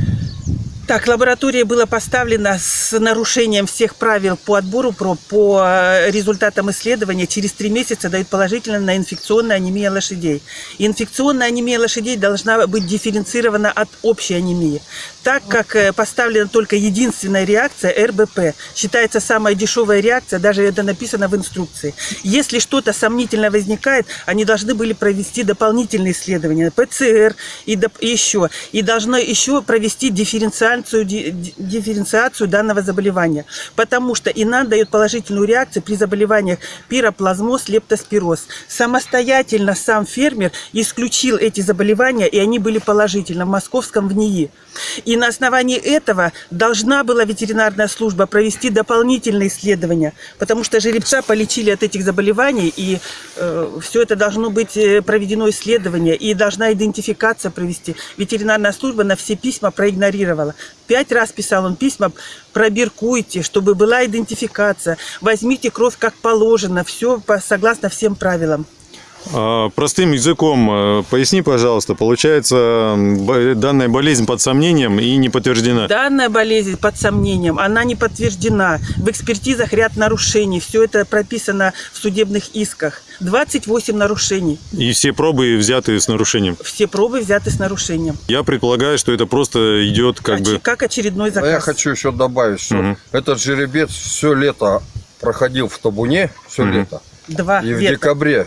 Так, лаборатория была поставлена с нарушением всех правил по отбору проб. По э, результатам исследования через три месяца дают положительно на инфекционную анемию лошадей. Инфекционная анемия лошадей должна быть дифференцирована от общей анемии. Так как э, поставлена только единственная реакция РБП, считается самая дешевая реакция, даже это написано в инструкции. Если что-то сомнительно возникает, они должны были провести дополнительные исследования, ПЦР и еще. И должны еще провести дифференциальную дифференциацию, ди- ди- дифференциацию данного заболевания. Потому что ИНАН дает положительную реакцию при заболеваниях пироплазмоз, лептоспироз. Самостоятельно сам фермер исключил эти заболевания, и они были положительны в московском ВНИИ. И на основании этого должна была ветеринарная служба провести дополнительные исследования, потому что жеребца полечили от этих заболеваний, и все это должно быть э, проведено исследование, и должна идентификация провести. Ветеринарная служба на все письма проигнорировала. Пять раз писал он письма, пробиркуйте, чтобы была идентификация, возьмите кровь как положено, все согласно всем правилам. А, Простым языком э, поясни, пожалуйста, получается, данная болезнь под сомнением и не подтверждена. Данная болезнь под сомнением, она не подтверждена. В экспертизах ряд нарушений. Все это прописано в судебных исках. 28 нарушений. И все пробы взяты с нарушением. Все пробы взяты с нарушением. Я предполагаю, что это просто идет как Оч- бы... как очередной А заказ. я хочу еще добавить, что Мгм. этот жеребец все лето проходил в табуне, все Мгм. лето. Два И в века. декабре,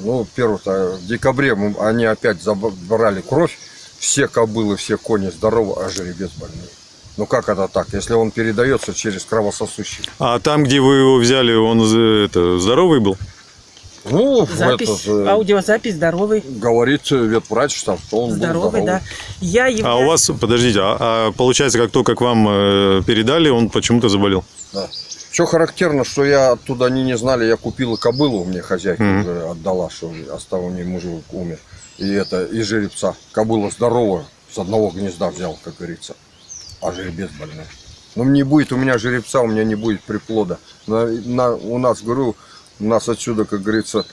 ну, первый-то, в декабре мы- они опять забрали кровь. Все кобылы, все кони здоровы, а жеребец больной. Ну как это так, если он передается через кровососущий? А там, где вы его взяли, он это, здоровый был? Ну, Запись, этот, э, аудиозапись здоровый. говорит ветврач, там, что он был Здоровый, да. Я А являюсь... у вас, подождите, а, а получается, как только к вам э, передали, он почему-то заболел? Да. Что характерно, что я оттуда они не знали, я купила кобылу, мне хозяйка Мгм. уже отдала, что остал у нее мужик умер. И это, и жеребца. Кобыла здоровая, с одного гнезда взял, как говорится. А жеребец больной. Ну, не будет у меня жеребца, у меня не будет приплода. На, на- у нас, говорю, нас отсюда, как говорится,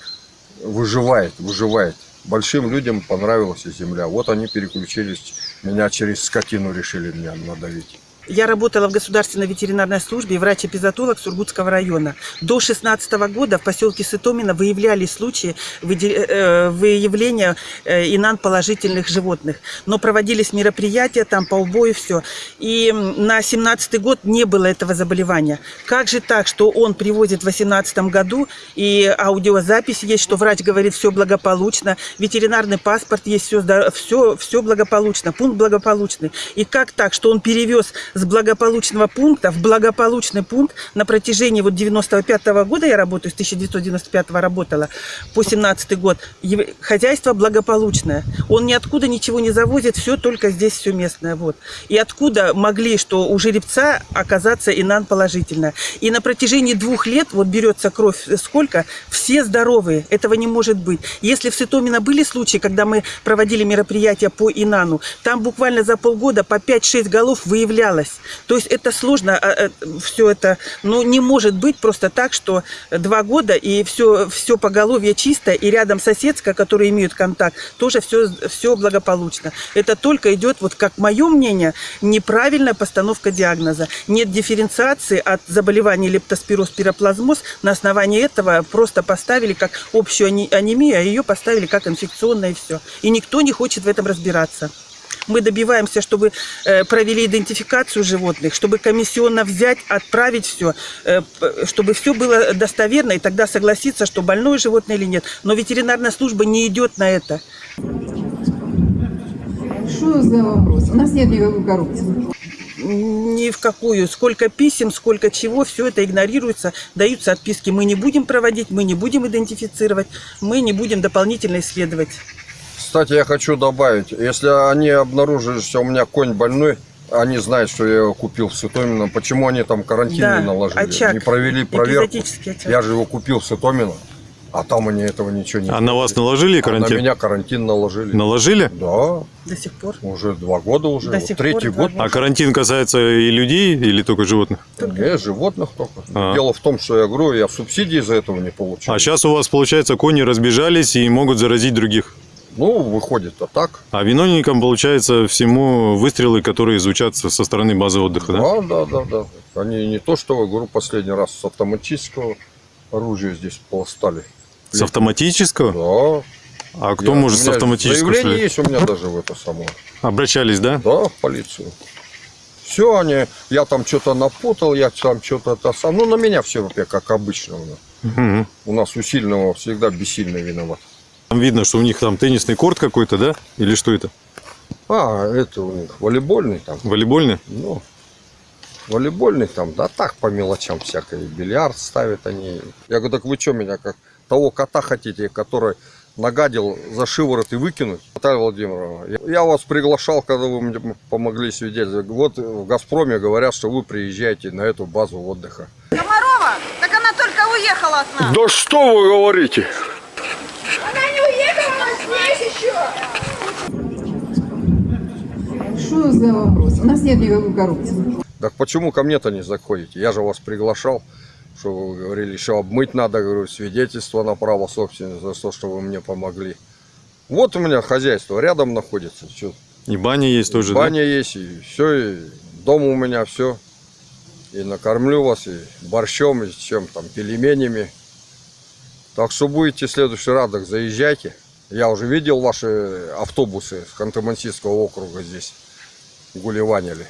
выживает, выживает. Большим людям понравилась земля. Вот они переключились, меня через скотину решили меня надавить. Я работала в государственной ветеринарной службе, врач-эпизотолог Сургутского района. До 16 года в поселке Сытомино выявляли случаи выде- э, выявления э, инан положительных животных. Но проводились мероприятия там по убою все. И на 17 год не было этого заболевания. Как же так, что он привозит в 18 году, и аудиозапись есть, что врач говорит, все благополучно, ветеринарный паспорт есть, все, все, все благополучно, пункт благополучный. И как так, что он перевез с благополучного пункта в благополучный пункт на протяжении вот 95 года я работаю, с 1995 работала по 17 год. Хозяйство благополучное. Он ниоткуда ничего не завозит, все только здесь все местное. Вот. И откуда могли, что у жеребца оказаться инан положительно. И на протяжении двух лет, вот берется кровь сколько, все здоровые. Этого не может быть. Если в Сытомино были случаи, когда мы проводили мероприятия по инану, там буквально за полгода по 5-6 голов выявлялось. То есть это сложно, все это, ну не может быть просто так, что два года и все, все поголовье чисто, и рядом соседская, которые имеют контакт, тоже все, все благополучно. Это только идет, вот как мое мнение, неправильная постановка диагноза. Нет дифференциации от заболевания лептоспироз, пироплазмоз. На основании этого просто поставили как общую ане- анемию, а ее поставили как инфекционное все. И никто не хочет в этом разбираться. Мы добиваемся, чтобы э, провели идентификацию животных, чтобы комиссионно взять, отправить все, чтобы все было достоверно, и тогда согласиться, что больное животное или нет. Но ветеринарная служба не идет на это. Что за вопрос? У нас нет никакой коррупции. Ни в какую. Сколько писем, сколько чего, все это игнорируется. Даются отписки. Мы не будем проводить, мы не будем идентифицировать, мы не будем дополнительно исследовать. Кстати, я хочу добавить, если они обнаружили, что у меня конь больной, они знают, что я его купил в Сытомино, почему они там карантин Да, не наложили, очаг. не провели проверку. Очаг. Я же его купил в Сытомино, а там они этого ничего не А на вас наложили А на карантин? меня карантин наложили. Наложили? Да, До сих пор. уже два года уже, До вот сих третий пор год. А карантин касается и людей или только животных? Не, животных только. А. Дело в том, что я говорю, я субсидии из-за этого не получаю. А сейчас у вас, получается, кони разбежались и могут заразить других. Ну, выходит-то так. А виновником, получается, всему выстрелы, которые звучат со стороны базы отдыха, да? Да, да, да, да. Они не то, что, говорю, последний раз с автоматического оружия здесь полостали. С автоматического? Да. А кто Я- может с автоматического Заявление есть у меня даже в это само. Обращались, да? Да, в полицию. Все они, я там что-то напутал, я там что-то это сам. Ну, на меня все как обычно. у нас. Мгм. У нас у сильного всегда бессильный виноват. Там видно, что у них там теннисный корт какой-то, да? Или что это? А, это у них волейбольный там. Волейбольный? Ну, волейбольный там, да так по мелочам всякое. Бильярд ставят они. Я говорю, так вы что меня, как того кота хотите, который нагадил за шиворот и выкинуть? Наталья Владимировна, я- вас приглашал, когда вы мне помогли свидетельствовать. Вот в «Газпроме» говорят, что вы приезжаете на эту базу отдыха. Комарова? Так она только уехала от нас. Да что вы говорите? Она не уехала, она здесь еще. Что за вопрос? У нас нет никакой коррупции. Так почему ко мне-то не заходите? Я же вас приглашал, что вы говорили, еще обмыть надо, говорю, свидетельство на право собственности за то, что вы мне помогли. Вот у меня хозяйство рядом находится. Чё, И баня есть тоже, да? баня есть, и все, и дом у меня все. И накормлю вас, и борщом, и чем там, пельменями. Так что будете в следующий раз, так заезжайте. Я уже видел ваши автобусы с Ханты-Мансийского округа здесь гулеванили.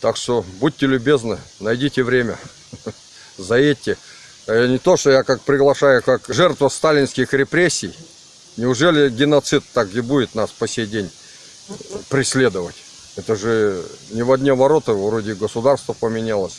Так что будьте любезны, найдите время, *laughs* заедьте. Э, Не то, что я как приглашаю, как жертва сталинских репрессий. Неужели геноцид так и будет нас по сей день преследовать? Это же не в одни ворота, вроде государство поменялось.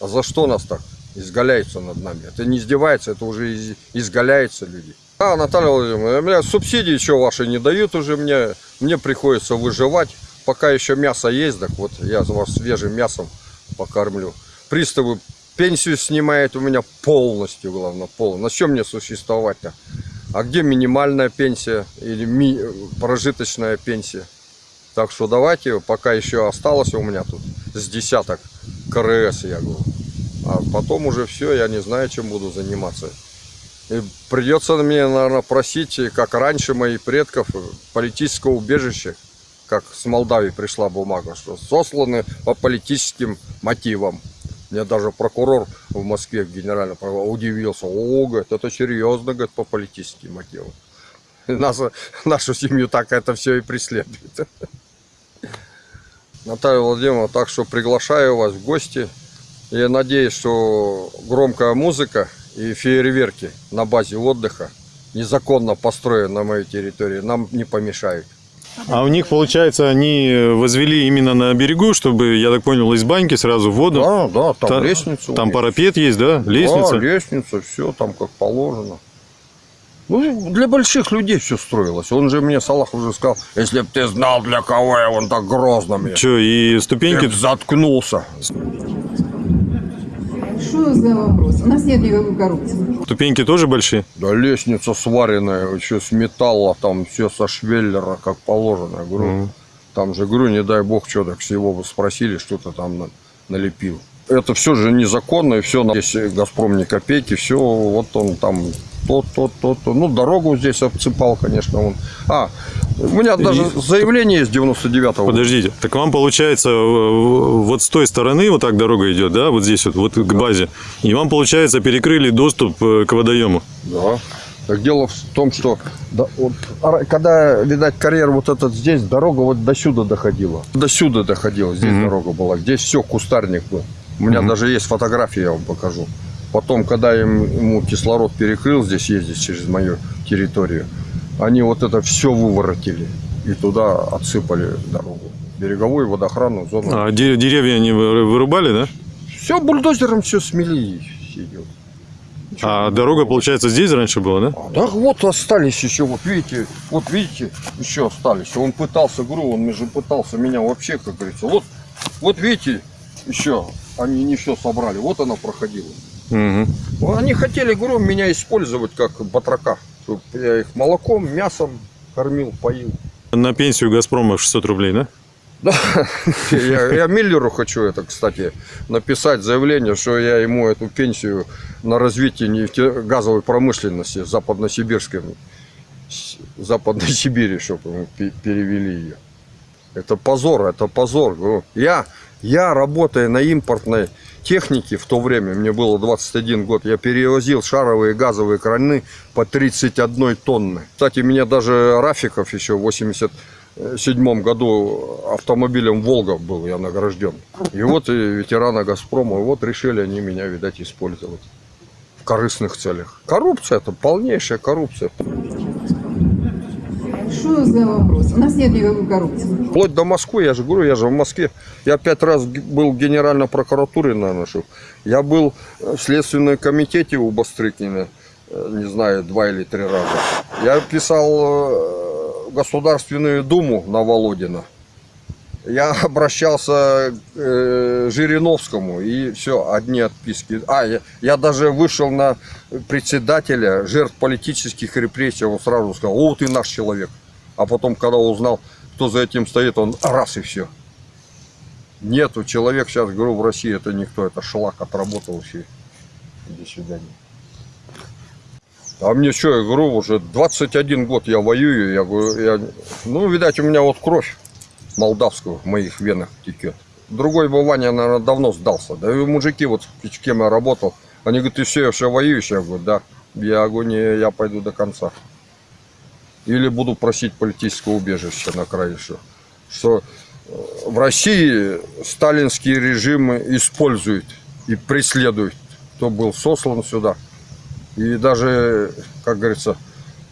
А за что нас так изгаляются над нами? Это не издевается, это уже из- изгаляются люди. А, Наталья Владимировна, мне субсидии еще ваши не дают уже, мне, мне приходится выживать. Пока еще мясо есть, так вот я вас свежим мясом покормлю. Приставы пенсию снимают у меня полностью, главное, полностью. На чем мне существовать-то? А где минимальная пенсия или ми- прожиточная пенсия? Так что давайте, пока еще осталось у меня тут с десяток КРС, я говорю. А потом уже все, я не знаю, чем буду заниматься. Придется мне, наверное, просить, как раньше моих предков, политического убежища, как с Молдавии пришла бумага, что сосланы по политическим мотивам. Мне даже прокурор в Москве генеральный прокурор удивился. О, говорит, это серьезно, говорит, по политическим мотивам. Нас, нашу семью так это все и преследует. Наталья Владимировна, так что приглашаю вас в гости. Я надеюсь, что громкая музыка и фейерверки на базе отдыха, незаконно построенные на моей территории, нам не помешают. А у них, получается, они возвели именно на берегу, чтобы, я так понял, из баньки сразу в воду. Да, да, там Та- лестница. Там парапет есть, да? Лестница. Да, лестница, все там как положено. Ну, для больших людей все строилось. Он же мне, Салах, уже сказал, если бы ты знал, для кого я он так грозно мне. Че, и ступеньки... Б заткнулся. Что за вопрос? У нас нет никакой коррупции. Ступеньки тоже большие? Да лестница сваренная, еще с металла, там все со швеллера, как положено. Я говорю, там же, говорю, не дай бог, что так всего спросили, что-то там на- налепил. Это все же незаконно, и все, здесь Газпром ни копейки, все, вот он там то, то, то, то. Ну, дорогу здесь обсыпал, конечно, он. А, у меня даже заявление есть 99-го. Подождите, так вам получается э, вот с той стороны вот так дорога идет, да, вот здесь вот, вот к базе, и вам получается перекрыли доступ э, к водоему. Да. Так дело в том, что да, вот, ара- когда, видать, карьер вот этот здесь, дорога вот до сюда доходила. До сюда доходила, здесь дорога была. Здесь все, кустарник был. У меня даже есть фотографии, я вам покажу. Потом, когда им, ему кислород перекрыл здесь ездить через мою территорию, они вот это все выворотили и туда отсыпали дорогу. Береговую водоохранную зону. А де- деревья они вы- вырубали, да? Все бульдозером все смели идет. А дорога, получается, здесь раньше была, да? Да вот остались еще, вот видите, вот видите, еще остались. Он пытался, говорю, он же пытался меня вообще, как говорится. Вот, вот видите, еще они не все собрали. Вот она проходила. Ну, Они хотели, говорю, меня использовать как батрака. Чтоб я их молоком, мясом кормил, поил. На пенсию Газпрома 600 рублей, да? *laughs* Я, я Миллеру хочу это, кстати, написать заявление, что я ему эту пенсию на развитие нефтегазовой промышленности западносибирской, Западной Сибири, чтобы пе- перевели ее. Это позор, это позор. Я, я работая на импортной технике в то время, мне было 21 год, я перевозил шаровые газовые краны по 31 тонны. Кстати, меня даже Рафиков еще в 87 году автомобилем Волга был я награжден. И вот и ветераны Газпрома, и вот решили они меня, видать, использовать в корыстных целях. Коррупция, это полнейшая коррупция. Что за вопрос? У нас нет никакой коррупции. Вплоть до Москвы, я же говорю, я же в Москве. Я пять раз был в Генеральной прокуратуре, наверное, что. Я был э, в Следственном комитете у Бастрыкина, э, не знаю, два или три раза. Я писал э, Государственную Думу на Володина. Я *laughs* обращался к э, Жириновскому, и все, одни отписки. А, я, я даже вышел на председателя жертв политических репрессий, он сразу сказал, о, ты наш человек. А потом, когда узнал, кто за этим стоит, он раз и все. Нету, человек сейчас, говорю, в России это никто, это шлак отработал все. До свидания. А мне что, я говорю, уже 21 год я воюю, я говорю, я, ну, видать, у меня вот кровь молдавскую в моих венах текет. Другой бы Ваня, наверное, давно сдался. Да и мужики, вот с кем я работал, они говорят, ты все, все воюешь? Я говорю, да. Я говорю, я пойду до конца. Или буду просить политического убежища на край еще. Что э, в России сталинские режимы используют и преследуют, кто был сослан сюда. И даже, как говорится,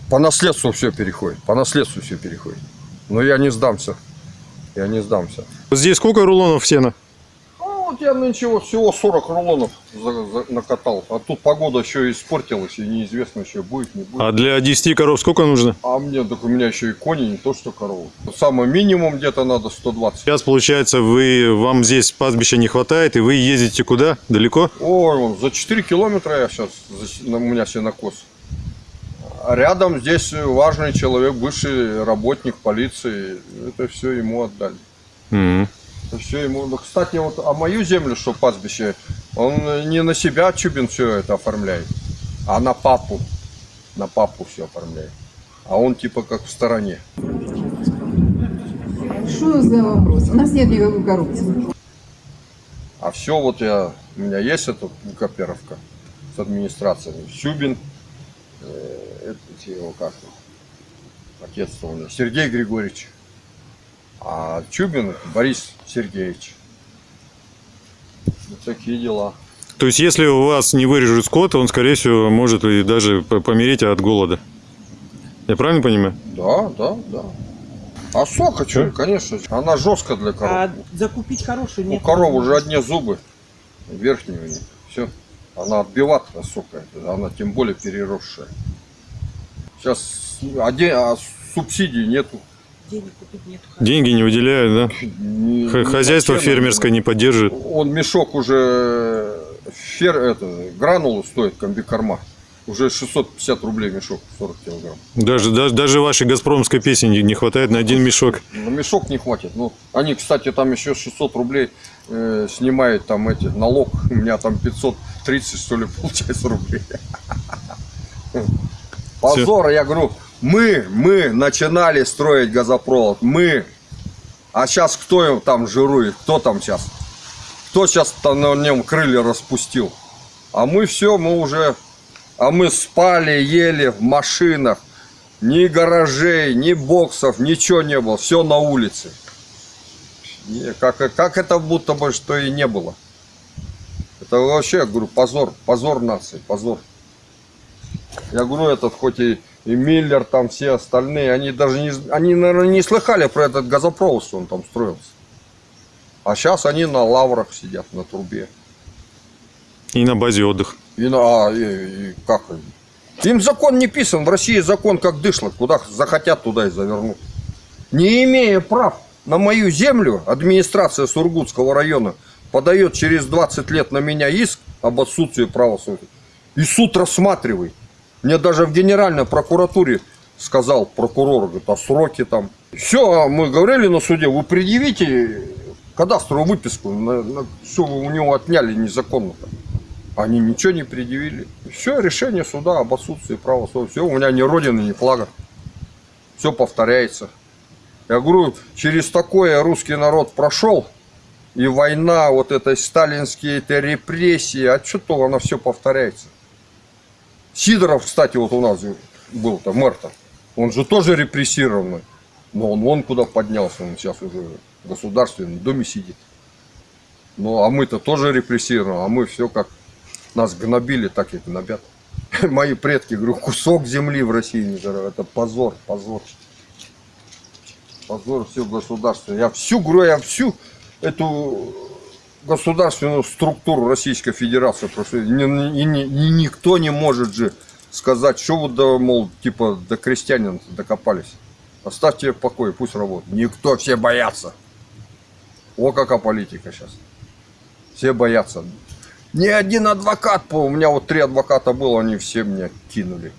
по наследству все переходит. По наследству все переходит. Но я не сдамся. Я не сдамся. Здесь сколько рулонов сена? Ну, вот я нынче вот всего 40 рулонов за- за- накатал. А тут погода еще испортилась, и неизвестно еще будет, не будет. А для 10 коров сколько нужно? А мне, так у меня еще и кони, не то что коровы. Самый минимум где-то надо 120. Сейчас, получается, вы, вам здесь пастбища не хватает, и вы ездите куда? Далеко? Ой, вон, за 4 километра я сейчас, у меня сенокос. А рядом здесь важный человек, бывший работник полиции. Это все ему отдали. Мгм. Это все ему. Ну, кстати, вот а мою землю, что пастбище, он не на себя Чубин все это оформляет, а на папу. На папу все оформляет. А он типа как в стороне. Что за вопрос? У нас нет никакой коррупции. А все вот я, у меня есть эта копировка с администрацией. Чубин, э, это его как отец у меня, Сергей Григорьевич. А Чубин Борис Сергеевич. Вот такие дела. То есть, если у вас не вырежут скот, он, скорее всего, может и даже помереть от голода. Я правильно понимаю? Да, да, да. А сока, что, конечно, она жесткая для коров. А закупить хорошую У нет. коров уже одни зубы, верхние у них. Все. Она отбиваться сока, она тем более переросшая. Сейчас оде- а субсидий нету. Денег купить нет. Деньги не выделяют, да? Ни Хозяйство цену. фермерское не поддерживает. Он мешок уже фер, это, гранулы стоит комбикорма. Уже 650 рублей мешок, 40 килограмм. Даже, даже, даже вашей газпромской песни не- хватает на один мешок. На мешок не хватит. Ну, они, кстати, там еще 600 рублей э, снимают там эти налог. *laughs* У меня там 530, что ли, *laughs* получается рублей. Позор, я говорю, мы, мы начинали строить газопровод, мы. А сейчас кто там жирует, кто там сейчас? Кто сейчас на нем крылья распустил? А мы все, мы уже, а мы спали, ели в машинах. Ни гаражей, ни боксов, ничего не было. Все на улице. Не, Как, как это будто бы что и не было. Это вообще, я говорю, позор. Позор нации, позор. Я говорю, этот хоть и, и Миллер, там все остальные, они даже не, они, наверное, не слыхали про этот газопровод, что он там строился. А сейчас они на лаврах сидят, на трубе. И на базе отдых. И, на, а, и- и как? Им закон не писан. В России закон как дышло. Куда захотят, туда и завернут. Не имея прав на мою землю, администрация Сургутского района подает через 20 лет на меня иск об отсутствии права собственности. И суд рассматривает. Мне даже в Генеральной прокуратуре сказал прокурор, говорит, а сроки там. Все, мы говорили на суде, вы предъявите кадастровую выписку, на, на- вы у него отняли незаконно. Они ничего не предъявили. Все, решение суда об отсутствии права собственности. Все, у меня ни родины, ни флага. Все повторяется. Я говорю, через такое русский народ прошел. И война, вот это сталинские это репрессии, а что то оно все повторяется. Сидоров, кстати, вот у нас был-то, мэр-то. Он же тоже репрессированный. Но он вон куда поднялся, он сейчас уже в государственном доме сидит. Ну, а мы-то тоже репрессированы, а мы все как нас гнобили, так и гнобят. *laughs* Мои предки, говорю, кусок земли в России не жрали. Это позор, позор. Позор всего государства. Я всю, говорю, я всю эту государственную структуру Российской Федерации ни- ни- ни- ни- никто не может же сказать, что вы, да, мол, типа, до крестьянин докопались. Оставьте в покое, пусть работает. Никто, все боятся. О, какая политика сейчас. Все боятся. Ни один адвокат, у меня вот три адвоката было, они все меня кинули.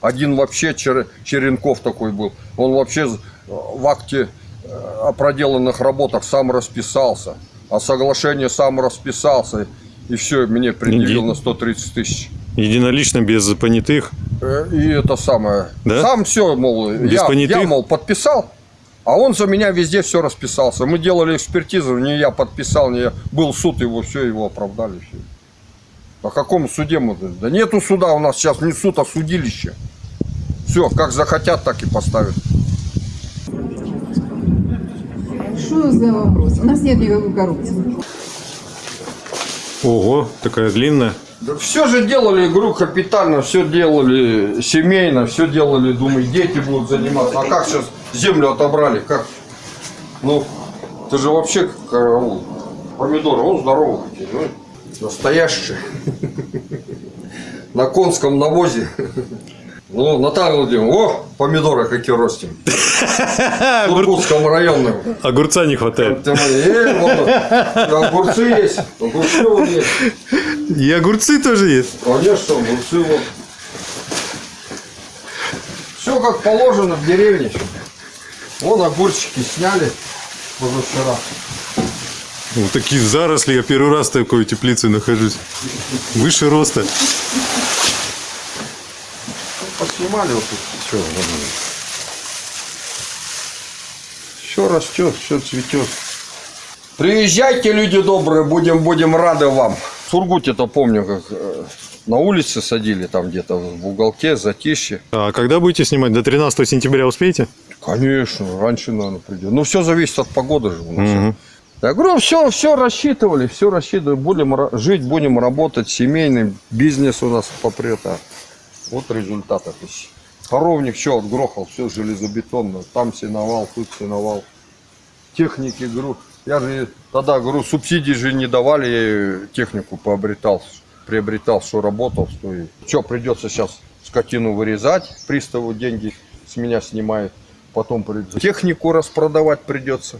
Один вообще, Чер- Черенков такой был, он вообще в акте э, о проделанных работах сам расписался, а соглашение сам расписался, и все, мне предъявил Иди. на 130 тысяч. Единолично, без понятых. Э, И это самое. Да? Сам все, мол, Без я, понятых? я, мол, подписал, а он за меня везде все расписался. Мы делали экспертизу, не я подписал, не я. Был суд, его все, его оправдали. Все. О каком суде мы? Да нету суда у нас сейчас, не суд, а судилище. Все, как захотят, так и поставят. Что за вопрос? У нас нет никакой коррупции. Ого, такая длинная. все же делали игру капитально, все делали семейно, все делали, думаю, дети будут заниматься. А как сейчас землю отобрали? Как? Ну, ты же вообще караул. Помидоры, он здоровый, ну, настоящий. На конском навозе. Ну, Наталья Владимировна, о, помидоры какие ростим. В Сургутском районе. Огурца не хватает. Э, вот, огурцы есть, огурцы вот есть. И огурцы тоже есть. Конечно, огурцы вот. Все как положено в деревне. Вон огурчики сняли позавчера. Вот такие заросли. Я первый раз в такой теплице нахожусь. Выше роста. Поснимали вот тут. Все, все растет, все цветет. Приезжайте, люди добрые, будем, будем рады вам. В Сургуте-то помню, как э, на улице садили там где-то в уголке, затишье. А когда будете снимать? До 13 сентября успеете? Конечно, раньше, наверное, придет. Ну, все зависит от погоды же у нас. Я говорю, все, все рассчитывали, все рассчитывали. Будем жить, будем работать, семейный бизнес у нас попрет. а Вот результат. это ж. Коровник все отгрохал, все железобетонно. Там сеновал, тут сеновал. Техники, говорю, я же тогда, говорю, субсидий же не давали, я технику пообретал, приобретал, что работал, что и... Что, придется сейчас скотину вырезать, приставу деньги с меня снимают, потом придется технику распродавать придется.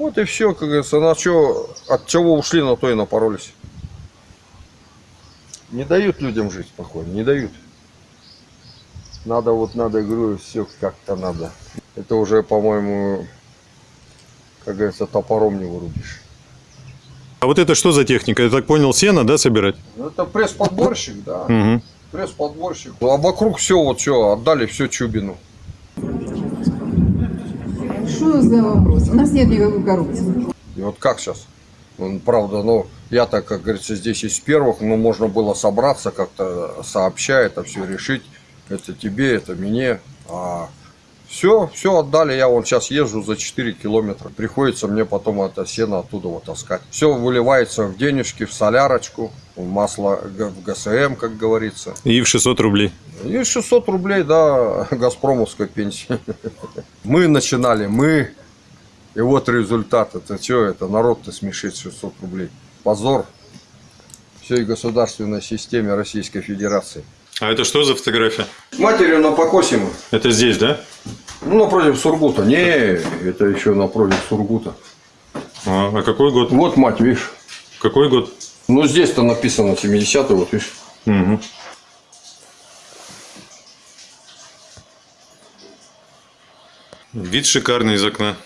Вот и все, как говорится, на что, от чего ушли, на то и напоролись. Не дают людям жить спокойно, не дают. Надо вот, надо, говорю, все как-то надо. Это уже, по-моему, как говорится, топором не вырубишь. А вот это что за техника? Я так понял, сено, да, собирать? Ну, это пресс-подборщик, да. Угу. Пресс-подборщик. А вокруг все, вот все, отдали все Чубину. Что за вопрос? У нас нет никакой коррупции. И вот как сейчас? Ну, правда, ну, я-то, как говорится, здесь из первых, но можно было собраться, как-то сообща это все решить. Это тебе, это мне. А все, все отдали. Я вон сейчас езжу за 4 километра. Приходится мне потом это сено оттуда вот таскать. Все выливается в денежки, в солярочку, масло, в ГСМ, как говорится. И в 600 рублей. И 600 рублей, да, *laughs* газпромовской пенсии. *laughs* Мы начинали, мы. И вот результат. Это что, это народ-то смешит 600 рублей. Позор всей государственной системе Российской Федерации. А это что за фотография? Матерью на покосе мы. Это здесь, да? Ну, напротив Сургута. Не, это еще напротив Сургута. А, а какой год? Вот мать, видишь. Какой год? Ну, здесь-то написано 70-й, вот видишь. Угу. Вид шикарный из окна.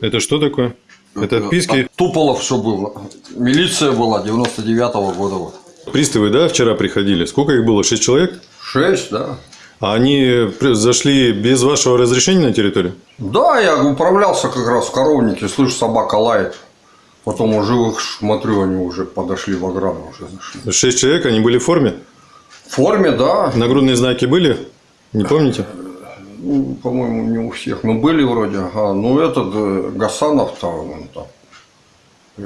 Это что такое? Это отписки? Туполов, что было. Милиция была 99-го года. Вот. Приставы, да, вчера приходили? Сколько их было? Шесть человек? Шесть, да. А они при- зашли без вашего разрешения на территорию? Да, я управлялся как раз в коровнике, слышу, собака лает. Потом уже их смотрю, они уже подошли в ограду, уже зашли. Шесть человек, они были в форме? В форме, да. Нагрудные знаки были? Не помните? Ну, по-моему, не у всех. Ну, были вроде. Ага. Ну, этот э, Гасанов там, он там.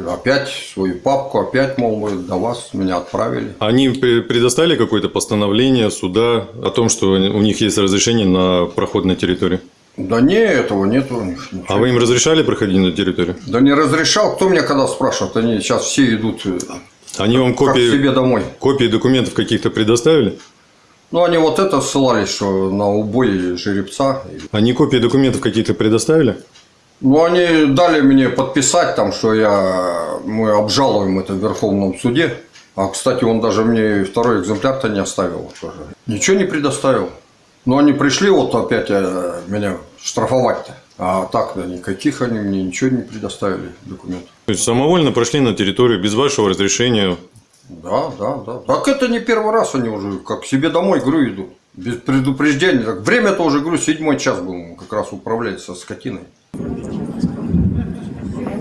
Опять свою папку, опять, мол, вы до вас меня отправили. Они пре- предоставили какое-то постановление суда о том, что у них есть разрешение на проход на территорию? Да не, этого нету. у них ничего. А вы им разрешали проходить на территорию? Да не разрешал. Кто меня когда спрашивает? Они сейчас все идут э, Они вам как копии, себе домой. копии документов каких-то предоставили? Ну, они вот это ссылались, что на убой жеребца. Они копии документов какие-то предоставили? Ну, они дали мне подписать там, что я, мы обжалуем это в Верховном суде. А, кстати, он даже мне второй экземпляр-то не оставил тоже. Ничего не предоставил. Но они пришли вот опять э, меня штрафовать-то. А так, да, никаких они мне ничего не предоставили документов. То есть самовольно прошли на территорию без вашего разрешения? Да, да, да. Так это не первый раз они уже как к себе домой, говорю, идут. Без предупреждения. Так время-то уже, говорю, седьмой час был, как раз управлять со скотиной.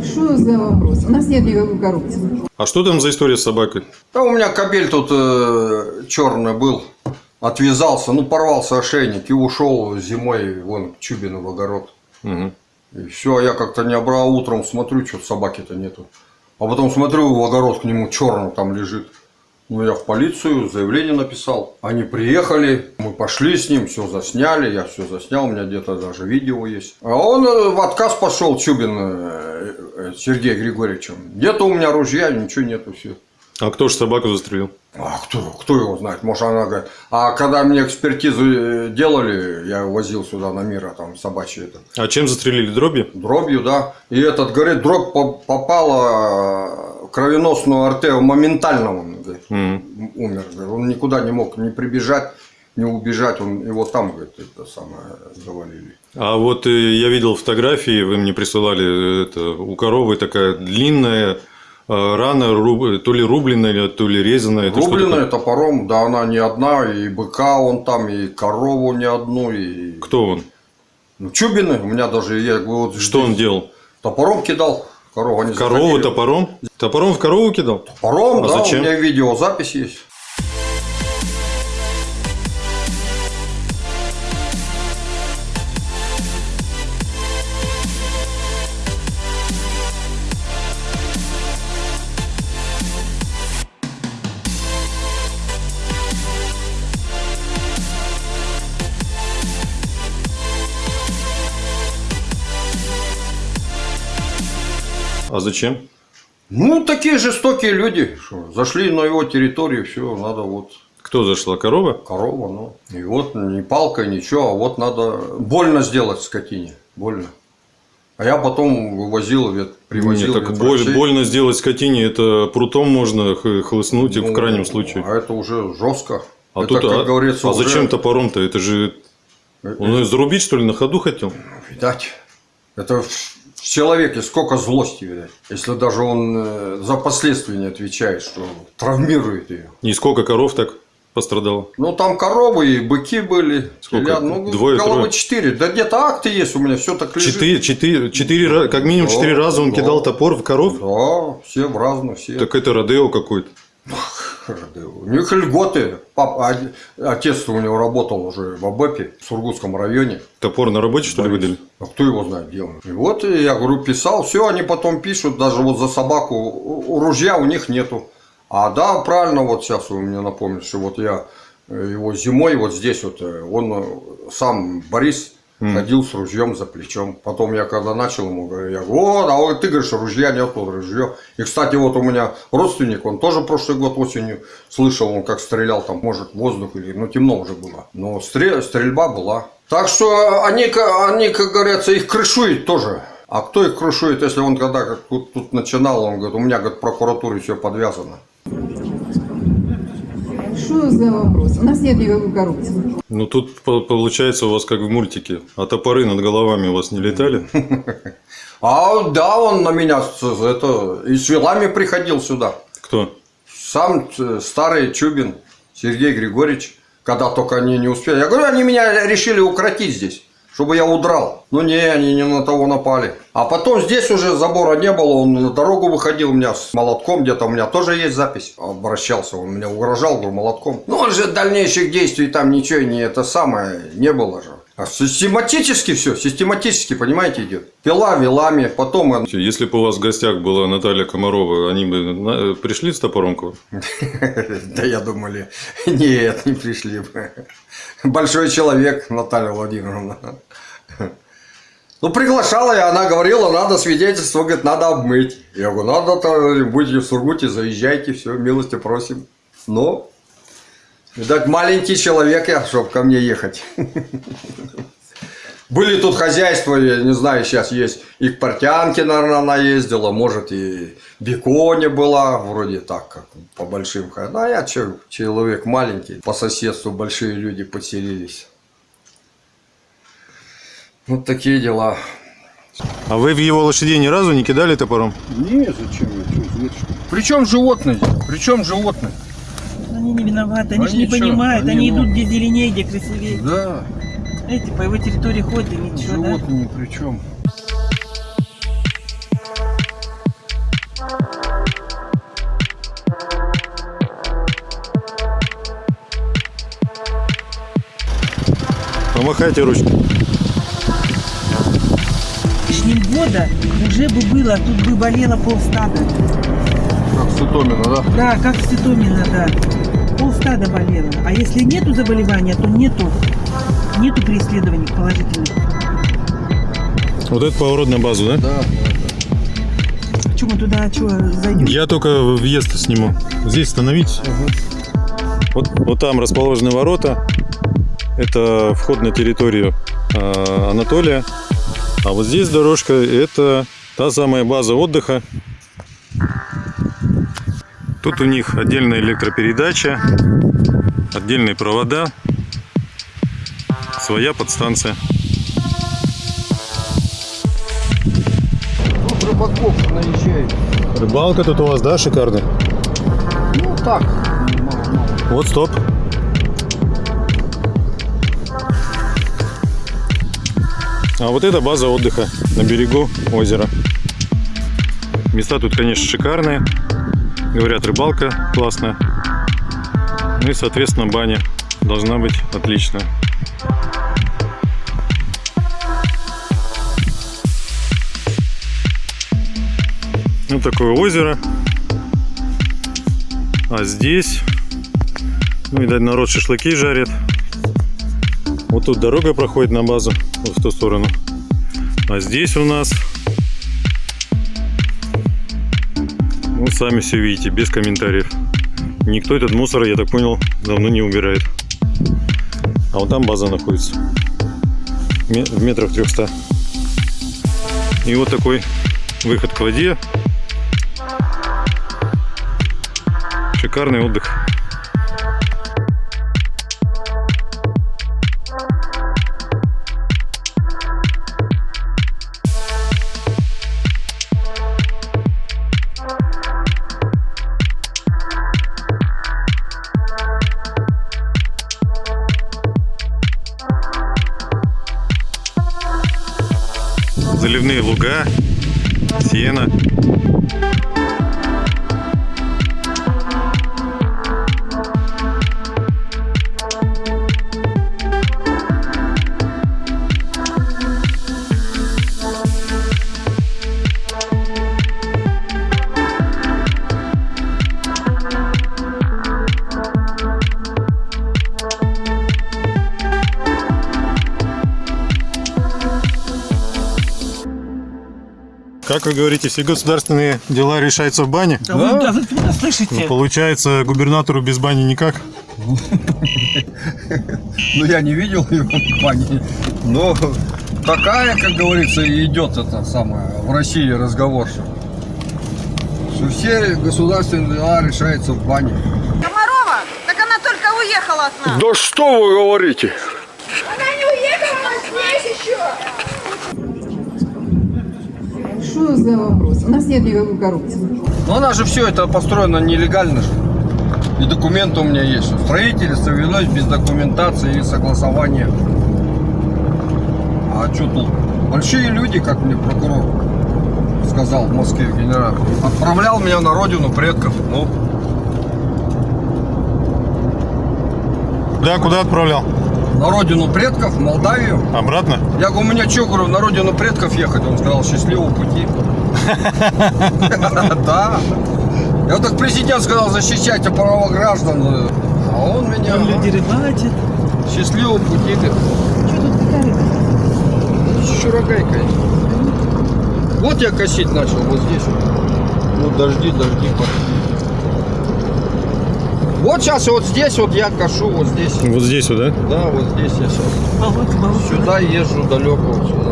Что за вопрос? У нас нет никакой коррупции. А что там за история с собакой? Да у меня кабель тут черный был, отвязался, ну порвался ошейник и ушел зимой вон к Чубину в огород. Мгм. И все, я как-то не обрал утром, смотрю, что собаки-то нету. А потом смотрю, в огород к нему черный там лежит. Ну, я в полицию заявление написал. Они приехали, мы пошли с ним, все засняли, я все заснял, у меня где-то даже видео есть. А он э, в отказ пошел, Чубин э, э, Сергей Григорьевичем. Где-то у меня ружья, ничего нету, все. А кто же собаку застрелил? А кто, кто его знает? Может, она говорит. А когда мне экспертизу э, делали, я возил сюда на мира, там собачьи это. А чем застрелили? Дробью? Дробью, да. И этот, говорит, дробь по- попала в кровеносную артерию моментально, он говорит, Мгм. умер. говорит. Он никуда не мог не прибежать, не убежать, он его там, говорит, это самое, завалили. А вот э, я видел фотографии, вы мне присылали, это, у коровы такая длинная э, рана, руб- то ли рубленная, то ли резаная. Это Рубленная такое? топором, да, она не одна, и быка он там, и корову не одну, и... Кто он? Ну, Чубины, у меня даже, я вот Что он делал? Топором кидал, корову они Корову заходили. топором? Топором в корову кидал? Топором, А да, зачем? у меня видеозапись есть. Зачем? Ну, такие жестокие люди, что зашли на его территорию, все, надо вот Кто зашла? Корова? корова, ну. И вот ни палкой, ничего, а вот надо больно сделать скотине, больно. А я потом вывозил, вет- привозил Нет, так боль- больно сделать скотине, это прутом можно хлыстнуть и в Ну, крайнем случае. А это уже жестко. А это, тут, как а, говорится, а уже- зачем топором-то? Это же он ее зарубить, что ли, на ходу хотел? Видать. Это в человеке сколько злости, видать. Если даже он э, за последствия не отвечает, что травмирует ее. И сколько коров так пострадало? Ну, там коровы и быки были. Сколько? Теля- Ну, Двое, головы трое? четыре. Да где-то акты есть у меня, все так лежит. Четыре, четыре, четыре, как минимум Да, четыре раза он да. кидал топор в коров? Да, все в разные, все. Так это Родео какой-то. У них льготы. Папа, отец у него работал уже в АБЭПе, в Сургутском районе. Топор на работе, что ли, выдали? А кто его знает, где он? И вот я говорю, писал, все, они потом пишут, даже вот за собаку, ружья у них нету. А да, правильно, вот сейчас вы мне напомнили, что вот я э, его зимой вот здесь вот, э, он э, сам, Борис, ходил с ружьем за плечом. Потом я когда начал ему, говорю, я говорю, вот, а ты говоришь, ружья нет, ружье. И, кстати, вот у меня родственник, он тоже прошлый год осенью слышал, он как стрелял там, может, воздух или, ну, темно уже было. Но стре- стрельба была. Так что они, они, как говорится, их крышуют тоже. А кто их крышует, если он когда тут, тут начинал, он говорит, у меня, говорит, в прокуратуре все подвязано. Что за вопрос? У нас нет никакой коррупции. Ну тут по- получается у вас как в мультике. А топоры над головами у вас не летали? А да, он на меня с, это, и с вилами приходил сюда. Кто? Сам э, старый Чубин Сергей Григорьевич, когда только они не успели. Я говорю, они меня решили укротить здесь, чтобы я удрал. Ну не, они не на того напали. А потом здесь уже забора не было, он на дорогу выходил у меня с молотком, где-то у меня тоже есть запись. Обращался, он меня угрожал, говорю, молотком. Ну он же дальнейших действий там ничего не это самое не было же. А систематически все, систематически, понимаете, идет. Пила вилами, потом он Если бы у вас в гостях была Наталья Комарова, они бы пришли с топором к вам? *laughs* Да я думали, *laughs* нет, не пришли бы. Большой человек, Наталья Владимировна. Ну, приглашала я, она говорила, надо свидетельство, говорит, надо обмыть. Я говорю, надо-то, будете в Сургуте, заезжайте, все, милости просим. Ну, видать, маленький человек я, чтобы ко мне ехать. *laughs* Были тут хозяйства, я не знаю, сейчас есть. И к Портянке, наверное, она ездила, может, и Беконе была, вроде так, как по большим ходам. А я че, человек маленький, по соседству большие люди поселились. Вот такие дела. А вы в его лошадей ни разу не кидали топором? Не, зачем я? Причем животные? Причем животные? Они не виноваты, они, Они же не чё? понимают, Они, они, ну- идут где зеленее, где красивее. Да, Эти по его территории ходят, и ничего, да? животные причем. Помахайте ручкой. Года уже бы было, тут бы болело полстада. Как Сутомина, да? Да, как Ситомина, да. Полстада болело. А если нету заболевания, то нету, нету преследований положительных. Вот это поворот на базу, да? Да. Че мы туда, что, зайдем? Я только въезд сниму. Здесь становитесь. Вот, вот там расположены ворота. Это вход на территорию э, Анатолия. А вот здесь дорожка, это та самая база отдыха. Тут у них отдельная электропередача, отдельные провода, своя подстанция. Тут рыбаков наезжает. Рыбалка тут у вас, да, шикарная? Ну так. Вот, стоп. А вот это база отдыха на берегу озера. Места тут, конечно, шикарные. Говорят, рыбалка классная. Ну и, соответственно, баня должна быть отличная. Вот такое озеро. А здесь, ну, видать, народ шашлыки жарит. Вот тут дорога проходит на базу, в ту сторону. А здесь у нас, ну, сами все видите, без комментариев. Никто этот мусор, я так понял, давно не убирает. А вот там база находится. В метрах 300. И вот такой выход к воде. Шикарный отдых. Как вы говорите, все государственные дела решаются в бане? А вы, да, вы откуда слышите? Получается, губернатору без бани никак? Ну, я не видел его в бане. Но такая, как говорится, и идет это самое в России разговор, что все государственные дела решаются в бане. Комарова? Так она только уехала от нас. Да что вы говорите? Она не уехала, она здесь еще. Что за вопрос? У нас нет никакой коррупции. Ну, у нас же все это построено нелегально же. И документы у меня есть. что Строительство велось без документации и согласования. А что тут? Большие люди, как мне прокурор сказал в Москве генерал. Отправлял меня на родину предков. Ну, Да, куда отправлял? На родину предков, в Молдавию. Обратно? Я говорю, у меня что, говорю, на родину предков ехать? Он сказал, счастливого пути. *laughs* Да. Я вот так президент сказал, защищайте права граждан. А он меня Там люди рыбачат. счастливого пути. Что тут такая конечно. Вот я косить начал, вот здесь. вот. Ну, дожди, дожди пошли. Вот сейчас вот здесь вот я кошу, вот здесь. Вот здесь вот, да? Да, вот здесь я сейчас. Сюда езжу далеко вот сюда.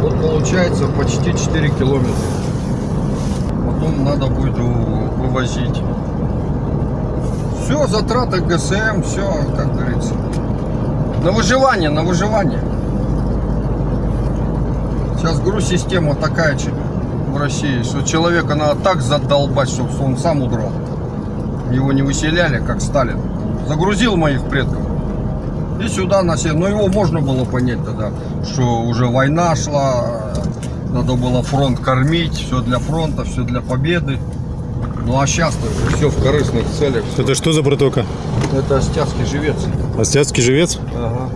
Вот получается почти 4 километра. Потом надо будет вывозить. Все, затраты ГСМ, все, как говорится. На выживание, на выживание. Сейчас груз-система такая че- в России, что человека надо так задолбать, чтобы он сам удрал. Его не выселяли, как Сталин. Загрузил моих предков. И сюда на север. Но его можно было понять тогда, что уже война шла, надо было фронт кормить, все для фронта, все для победы. Ну а сейчас все в корыстных целях. Это что за протока? Это Остяцкий живец. Остяцкий живец? Ага.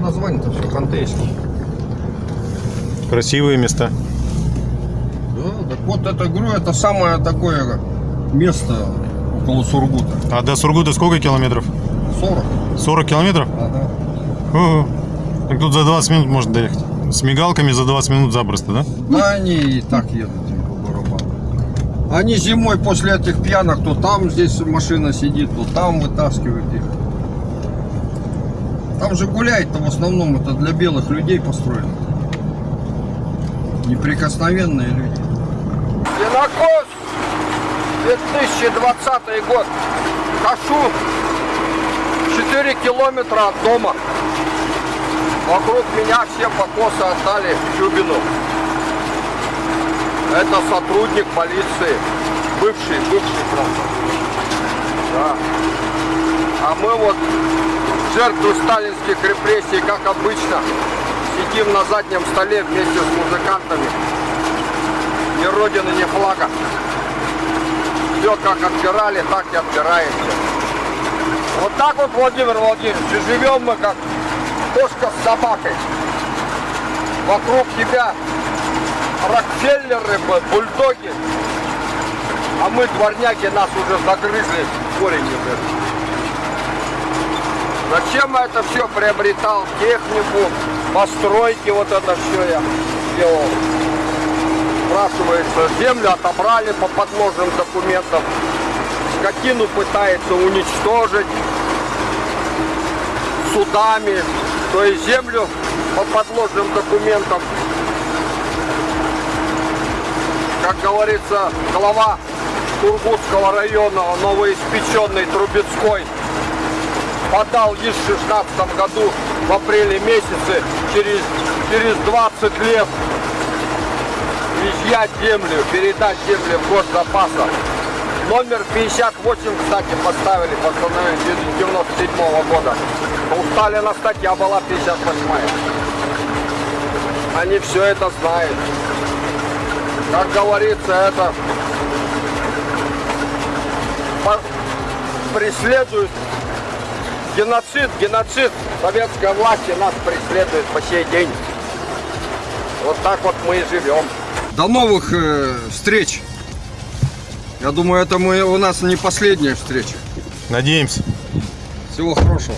Название-то все хантейский. Красивые места. Да, так вот это, говорю, это самое такое место около Сургута. А до Сургута сколько километров? 40. 40 километров? Ага. Ого. Так тут за 20 минут можно доехать. С мигалками за 20 минут запросто, да? Да они и так едут им по барабану. Они зимой после этих пьянок, то там здесь машина сидит, то там вытаскивают их. Там же гуляет-то в основном это для белых людей построено. Неприкосновенные люди. Винокос, 2020 год. Кашу 4 километра от дома. Вокруг меня все покосы отдали Чубину. Это сотрудник полиции. Бывший, бывший просто. Да. А мы вот жертвы сталинских репрессий, как обычно, сидим на заднем столе вместе с музыкантами. Ни родины, ни флага. Все как отбирали, так и отбираемся. Вот так вот, Владимир Владимирович, живем мы как кошка с собакой. Вокруг тебя Рокфеллеры, бульдоги. А мы, дворняги, нас уже загрызли корень. Зачем я это все приобретал? Технику, постройки, вот это все я делал. Спрашивается, землю отобрали по подложным документам. Скотину пытается уничтожить судами, то есть землю по подложным документам. Как говорится, глава Тургутского района, новоиспеченный Трубецкой, подал в 16 году в апреле месяце, через, через 20 лет изъять землю, передать землю в госзапаса. Номер 58, кстати, поставили постановление 97 года. У Сталина статья была 58 Они все это знают. Как говорится, это преследует геноцид, геноцид советской власти нас преследует по сей день. Вот так вот мы и живем. До новых э, встреч. Я думаю, это мы, у нас не последняя встреча. Надеемся. Всего хорошего.